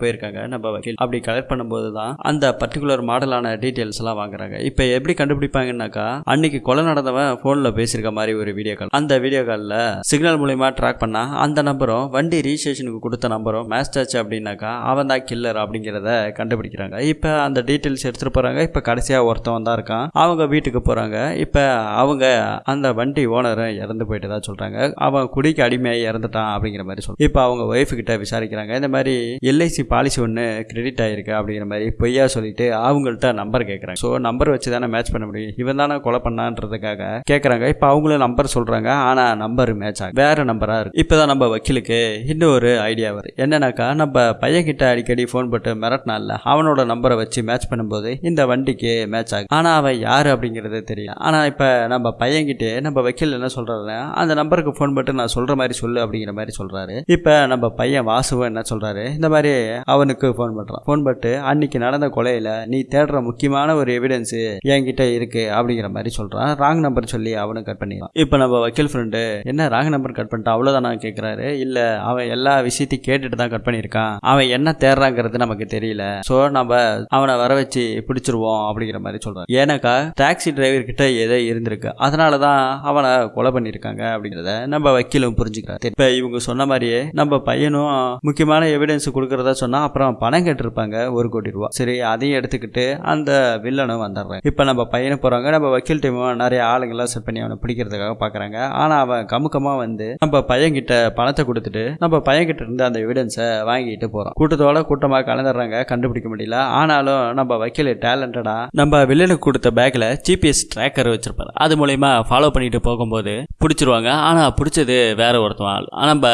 S1: போயிருக்காங்க நம்ம வக்கீல். அப்படி கலெக்ட் பண்ணும்போது தான் அந்த பர்டிகுலர் மாடலான டீட்டெயில்ஸ் எல்லாம் வாங்குறாங்க. இப்போ எப்படி கண்டுபிடிப்பாங்கன்னாக்கா அன்னைக்கு கொலை நடந்தவன் ஃபோனில் பேசியிருக்க மாதிரி ஒரு வீடியோ கால் அந்த வீடியோ காலில் சிக்னல் மூலியமா ட்ராக் பண்ணா அந்த நம்பரும் வண்டி ரிஜிஸ்ட்ரேஷனுக்கு கொடுத்த நம்பரும் மேட்ச் ஆச்சு அப்படின்னாக்கா அவன் தான் கில்லர் அப்படிங்கிறத கண்டுபிடிக்கிறாங்க. இப்போ அந்த டீட்டெயில்ஸ் எடுத்துகிட்டு போகிறாங்க இப்போ கடைசியாக ஒருத்தவன் தான் இருக்கான். அவங்க வீட்டுக்கு போகிறாங்க இப்போ அவங்க அந்த வண்டி ஓனரை இறந்து போயிட்டு தான் சொல்கிறாங்க அவன் குடிக்கு அடிமையாகி இறந்துட்டான் அப்படிங்கிற மாதிரி சொல்றாங்க இப்போ அவங்க ஒய்ஃபு கிட்ட விசாரிக்கிறாங்க. இந்த மாதிரி எல்ஐசி பாலிசி ஒன்று கிரெடிட் ஆகிருக்கு அப்படிங்கிற மாதிரி பொய்யா சொல்லிட்டு அவங்கள்ட்ட நம்பர் கேட்குறாங்க ஸோ நம்பர் வச்சு தானே மேட்ச் பண்ண முடியும். இவன் தானே கொலை பண்ணான்றதுக்காக கேட்குறாங்க இப்போ அவங்களும் நம்பர் சொல்கிறாங்க ஆனால் நம்பர் மேட்ச் ஆகும் வேறு நம்பராக இருக்கு. இப்போ தான் நம்ம வக்கீலுக்கு இன்னும் ஒரு ஐடியா வருது. என்னன்னாக்கா நம்ம பையன்கிட்ட அடிக்கடி ஃபோன் போட்டு மிரட்டினால அவனோட நம்பரை வச்சு மேட்ச் பண்ணும்போது இந்த வண்டி வண்டிக்கு மேட்ச் ஆகும் ஆனால் அவன் யார் அப்படிங்கிறது தெரியல ஆனால் இப்போ நம்ம பையன்கிட்டே நம்ம வக்கீல் என்ன சொல்கிறாருன்னா அந்த நம்பருக்கு ஃபோன் போட்டு நான் சொல்கிற மாதிரி சொல்லு அப்படிங்கிற மாதிரி சொல்கிறாரு இப்போ நம்ம பையன் வாசுவன் என்ன சொல்கிறாரு இந்த மாதிரி அவனுக்கு ஃபோன் பண்ணுறான் ஃபோன் பண்ணிட்டு அன்னைக்கு நடந்த கொலையில் நீ தேடுற முக்கியமான ஒரு எவிடன்ஸு என்கிட்ட இருக்கு அப்படிங்கிற மாதிரி சொல்கிறான் ராங் நம்பர் சொல்லி அவனும் கட் பண்ணிடுறான். இப்போ நம்ம வக்கீல் ஃப்ரெண்டு என்ன ராங் நம்பர் கட் பண்ணிட்டான்? அவ்வளோதானா கேட்குறாரு இல்லை அவன் எல்லா விஷயத்தையும் கேட்டுட்டு தான் கட் பண்ணியிருக்கான். அவன் என்ன தேடுறாங்கிறது நமக்கு தெரியல. ஸோ நம்ம அவனை வர வச்சு பிடிச்சிருவோம். அப்படிங்கிற மாதிரி சொல்கிறான் ஏன்னாக்கா டாக்ஸி டிரைவர் கிட்ட ஏதோ இருந்திருக்கு? அதனால தான் அவனை கொலை பண்ணியிருக்காங்க அப்படிங்கிறத நம்ம வக்கீலும் புரிஞ்சுக்கிறார். இப்போ இவங்க சொன்ன மாதிரியே நம்ம பையனும் முக்கியமான எவிடன்ஸ் கொடுக்கறதா சொன்னா அப்புறம் பணம் கேட்டிருப்பாங்க ஒரு கோடி ரூபா. சரி அதையும் எடுத்துக்கிட்டு அந்த வில்லனும் வந்துடுறேன். இப்போ நம்ம பையனை போறாங்க நம்ம வக்கீல் டீமும் நிறைய ஆளுங்கெல்லாம் செட் பண்ணி அவனை பிடிக்கிறதுக்காக பார்க்குறாங்க ஆனால் அவன் கமுக்கமாக வந்து நம்ம பையன்கிட்ட பணத்தை கொடுத்துட்டு நம்ம பையன்கிட்ட இருந்து அந்த எவிடன்ஸை வாங்கிட்டு போகிறான் கூட்டத்தோட கூட்டமாக கலந்துடுறாங்க கண்டுபிடிக்க முடியல. ஆனாலும் நம்ம வக்கீல் டேலண்டடா நம்ம வில்லனுக்கு கொடுத்த பேக்ல ஜிபிஎஸ் ட்ராக்கர் வச்சிருப்பாரு. அது மூலயமா ஃபாலோ பண்ணிட்டு போகும்போது பிடிச்சிருவாங்க. ஆனா பிடிச்சது வேற ஒருத்தன். ஆள் ஆனா நம்ம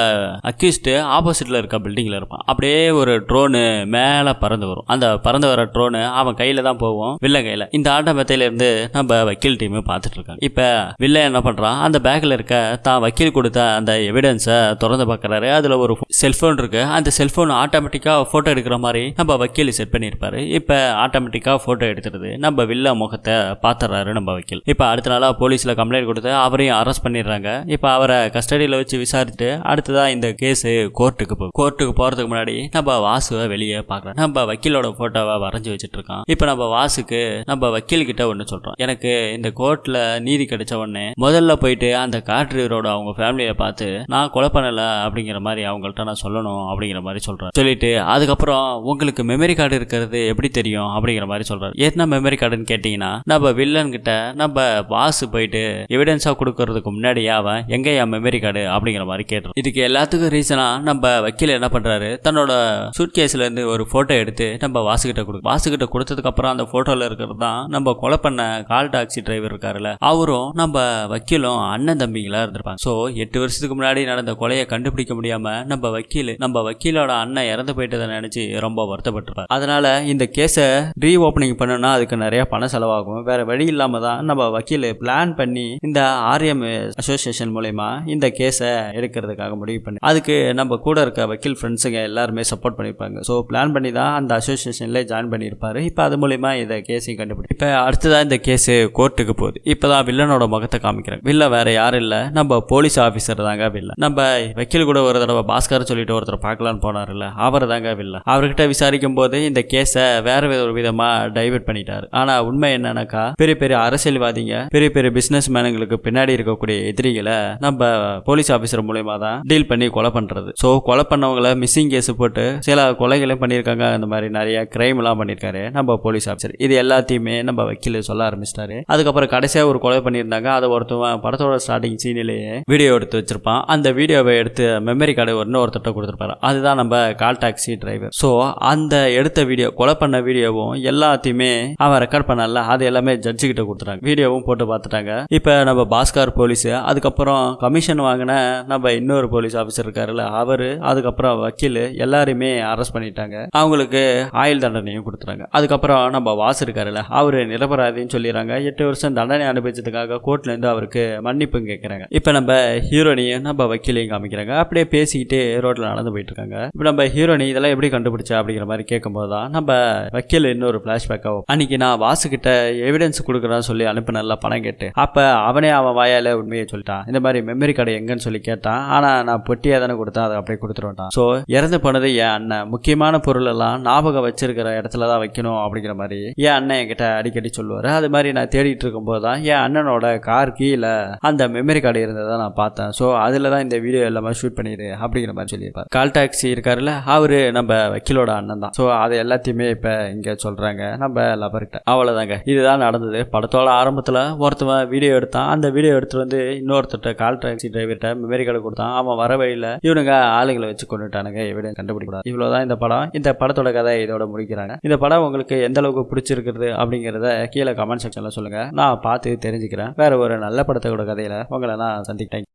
S1: அக்யூஸ்டு ஆப்போசிட்ல இருக்க பில்டிங்ல இருப்பான். அப்படியே ஒரு ட்ரோனு மேல பறந்து வரும். அந்த பறந்து வர ட்ரோனு அவன் கையில தான் போவோம் வில்லன் கையில. இந்த ஆட்ட மெத்தையில இருந்து நம்ம வக்கீல் டீம் பார்த்துட்டு இருக்காங்க. இப்ப வில்லன் என்ன பண்றான்? அந்த பேக்ல இருக்க தான் வக்கீல் கொடுத்த அந்த எவிடன்ஸை திறந்து பார்க்கறாரு. அதுல ஒரு செல்போன் இருக்கு. அந்த செல்போன் ஆட்டோமேட்டிக்கா போட்டோ எடுக்கிற மாதிரி நம்ம வக்கீல் செட் பண்ணியிருப்பாரு. இப்ப ஆட்டோமேட்டிக்கா போட்டோ எடுத்துருது நம்ம வில்ல முகத்தை பாத்துறாரு நம்ம வக்கீல். இப்போ அடுத்த நாளா போலீஸ்ல கம்ப்ளைண்ட் கொடுத்து அவரையும் அரெஸ்ட் பண்ணிடுறாங்க. இப்போ அவரை கஸ்டடியில் வச்சு விசாரிச்சுட்டு அடுத்ததாக இந்த கேஸ் கோர்ட்டுக்கு போகும் கோர்ட்டுக்கு போறதுக்கு முன்னாடி நம்ம வாசுவை வெளியே பார்க்கலாம் நம்ம வக்கீலோட போட்டோவை வரைஞ்சி வச்சுட்டு இருக்கான் இப்போ நம்ம வாசுக்கு நம்ம வக்கீல் கிட்ட ஒன்று சொல்றோம். எனக்கு இந்த கோர்ட்டில் நீதி கிடைச்ச உடனே முதல்ல போயிட்டு அந்த கார் டிரைவரோட அவங்க ஃபேமிலியை பார்த்து நான் கொலை பண்ணலை அப்படிங்கிற மாதிரி அவங்கள்ட்ட நான் சொல்லணும் அப்படிங்கிற மாதிரி சொல்கிறேன் சொல்லிட்டு அதுக்கப்புறம் உங்களுக்கு மெமரி கார்டு இருக்கிறது எப்படி தெரியும்? அப்படிங்கிற மாதிரி சொல்கிறார் என்ன மெமரி கார்டுன்னு கேட்டீங்கன்னா நம்ம வில்லன் கிட்ட நம்ம வாசு போயிட்டு எவிடன்ஸா கொடுக்கறதுக்கு முன்னாடியே அவன் எங்க என் மெமரி கார்டு அப்படிங்கிற மாதிரி கேட்டுரும் இதுக்கு எல்லாத்துக்கும் ரீசனா நம்ம வக்கீல் என்ன பண்றாரு? தன்னோட சூட் கேஸ்ல இருந்து ஒரு போட்டோ எடுத்து நம்ம வாசுகிட்ட கொடு வாசுகிட்ட கொடுத்ததுக்கு அப்புறம் அந்த போட்டோல இருக்கிறது தான் நம்ம கொலை பண்ண கால் டாக்ஸி டிரைவர் இருக்காருல்ல அவரும் நம்ம வக்கீலும் அண்ணன் தம்பிங்களா இருந்திருப்பாங்க. ஸோ எட்டு வருஷத்துக்கு முன்னாடி நடந்த கொலையை கண்டுபிடிக்க முடியாம நம்ம வக்கீல் நம்ம வக்கீலோட அண்ணன் இறந்து போயிட்டதை நினைச்சு ரொம்ப வருத்தப்பட்டிருப்பார். அதனால இந்த கேஸை ரீ ஓப்பனிங் பண்ணணும்னா அதுக்கு நிறைய பணம் செலவாகும். வேற வழி இல்லாம தான் நம்ம வக்கீல் பிளான் பண்ணி இந்த ஆர்எம் அசோசியேஷன் மூலயமா இந்த கேஸை எடுக்கிறதுக்காக முடிவு பண்ணி அதுக்கு நம்ம கூட இருக்க வக்கீல் ஃப்ரெண்ட்ஸுங்க எல்லாருமே சப்போர்ட் பண்ணியிருப்பாங்க ஸோ பிளான் பண்ணி தான் அந்த அசோசியேஷன்ல ஜாயின் பண்ணியிருப்பாரு. இப்போ அது மூலயமா இந்த கேஸையும் கண்டுபிடி இப்போ அடுத்ததான் இந்த கேஸ் கோர்ட்டுக்கு போகுது. இப்போதான் வில்லனோட முகத்தை காமிக்கிறாங்க வில்ல வேற யாரும் இல்லை. நம்ம போலீஸ் ஆஃபீஸர் தாங்க வில்ல. நம்ம வக்கீல் கூட ஒரு தடவை பாஸ்கர் சொல்லிட்டு ஒருத்தர் பார்க்கலான்னு போனார்ல அவர் தாங்க வில்ல. அவர்கிட்ட விசாரிக்கும் போது இந்த கேஸை வேற ஒரு விதமா டைவெர்ட் பண்ணிட்டாரு. ஆனா உண்மை என்னன்னாக்கா பெரிய பெரிய அரசியல்வாதிங்க பெரிய பெரிய பிசினஸ் மேனுங்களுக்கு பின்னாடி இருக்கக்கூடிய எதிரிகளை நம்ம போலீஸ் ஆஃபீஸர் மூலயமா தான் டீல் பண்ணி கொலை பண்றது. ஸோ கொலை பண்ணவங்கள மிஸ்ஸிங் கேஸ் போட்டு சில கொலைகளையும் பண்ணியிருக்காங்க. அந்த மாதிரி நிறைய கிரைம் எல்லாம் பண்ணியிருக்காரு நம்ம போலீஸ் ஆஃபீஸர் இது எல்லாத்தையுமே நம்ம வக்கீல் சொல்ல ஆரம்பிச்சிட்டாரு. அதுக்கப்புறம் கடைசியாக ஒரு கொலை பண்ணியிருந்தாங்க. அதை ஒருத்தவன் படத்தோட ஸ்டார்டிங் சீனிலேயே வீடியோ எடுத்து வச்சிருப்பான். அந்த வீடியோவை எடுத்து மெமரி கார்டு இன்னொருத்தட்ட கொடுத்துருப்பாரு. அதுதான் நம்ம கால் டாக்ஸி டிரைவர் ஸோ அந்த எடுத்த வீடியோ கொலை பண்ண வீடியோவும் எல்லாத்தையுமே அவன் ரெக்கார்ட் பண்ணல அது எல்லாமே ஜட்ஜு கிட்ட கொடுத்துட்டாங்க. வீடியோவும் போட்டு பார்த்துட்டாங்க. இப்போ நம்ம பாஸ்கர் போலீஸ் அதுக்கப்புறம் கமிஷன் வாங்கின நம்ம இன்னொரு போலீஸ் ஆஃபீஸர் இருக்காருல்ல அவரு அதுக்கப்புறம் வக்கீல் எல்லாருமே அரெஸ்ட் பண்ணிட்டாங்க. அவங்களுக்கு ஆயுள் தண்டனையும் கொடுத்துறாங்க அதுக்கப்புறம் நம்ம வாஸ் இருக்காருல்ல அவரு நிரபராதின்னு சொல்லிடுறாங்க. எட்டு வருஷம் தண்டனை அனுபவிச்சதுக்காக கோர்ட்ல இருந்து அவருக்கு மன்னிப்பும் கேட்கறாங்க இப்போ நம்ம ஹீரோனியும் நம்ம வக்கீலையும் காமிக்கிறாங்க. அப்படியே பேசிக்கிட்டே ரோட்ல நடந்து போயிட்டு இருக்காங்க. இப்போ நம்ம ஹீரோனி இதெல்லாம் எப்படி கண்டுபிடிச்சா அப்படிங்கிற மாதிரி கேட்கும்போது தான் நம்ம வக்கீல் இன்னொரு ஃபிளாஷ்பேக்காக அன்னைக்கு நான் வாசுக்கிட்ட எவிடன்ஸ் கொடுக்குறான்னு சொல்லி அனுப்பினல பணம் கேட்டு. அப்போ அவனே அவன் வாயால் உண்மையை சொல்லிட்டான். இந்த மாதிரி மெமரி கார்டு எங்கன்னு சொல்லி கேட்டான். ஆனால் நான் பொட்டியாக தானே கொடுத்தேன் அதை அப்படியே கொடுத்துருவான் ஸோ இறந்து போனது என் அண்ணன். முக்கியமான பொருள் எல்லாம் ஞாபகம் வச்சிருக்கிற இடத்துல தான் வைக்கணும் அப்படிங்கிற மாதிரி என் அண்ணன் என்கிட்ட அடிக்கடி சொல்லுவார். அது மாதிரி நான் தேடிட்டு இருக்கும்போது தான் என் அண்ணனோட கார் கீழே அந்த மெமரி கார்டு இருந்ததை நான் பார்த்தேன். ஸோ அதில் தான் இந்த வீடியோ எல்லாமே ஷூட் பண்ணிடு அப்படிங்கிற மாதிரி சொல்லியிருப்பார். கால் டாக்ஸி இருக்காருல்ல அவரு நம்ம வக்கீலோட அண்ணன் தான். ஸோ அது எல்லாத்தையுமே இப்போ இங்கே சொல்கிறாங்க நம்ம லபர்கிட்ட அவ்வளோதாங்க இதுதான் நடந்தது. படத்தோட ஆரம்பத்தில் ஒருத்தவன் வீடியோ எடுத்தான். அந்த வீடியோ எடுத்துட்டு வந்து இன்னொருத்தட்ட கால் டாக்ஸி டிரைவர்கிட்ட மெமரி கார்டு கொடுத்தான். அவன் வர வழியில் இவனுங்க ஆளுங்களை வச்சு கொண்டுட்டானுங்க. எவிடன்ஸ் கண்டுபிடிக்கூடாது இவ்வளோதான் இந்த படம். இந்த படத்தோட கதை இதோட முடிக்கிறாங்க. இந்த படம் உங்களுக்கு எந்த அளவுக்கு பிடிச்சிருக்கிறது அப்படிங்கிறத கீழே கமெண்ட் செக்ஷனில் சொல்லுங்கள் நான் பார்த்து தெரிஞ்சுக்கிறேன். வேற ஒரு நல்ல படத்தோட கதையில் உங்களை நான் சந்திக்கிறேன்.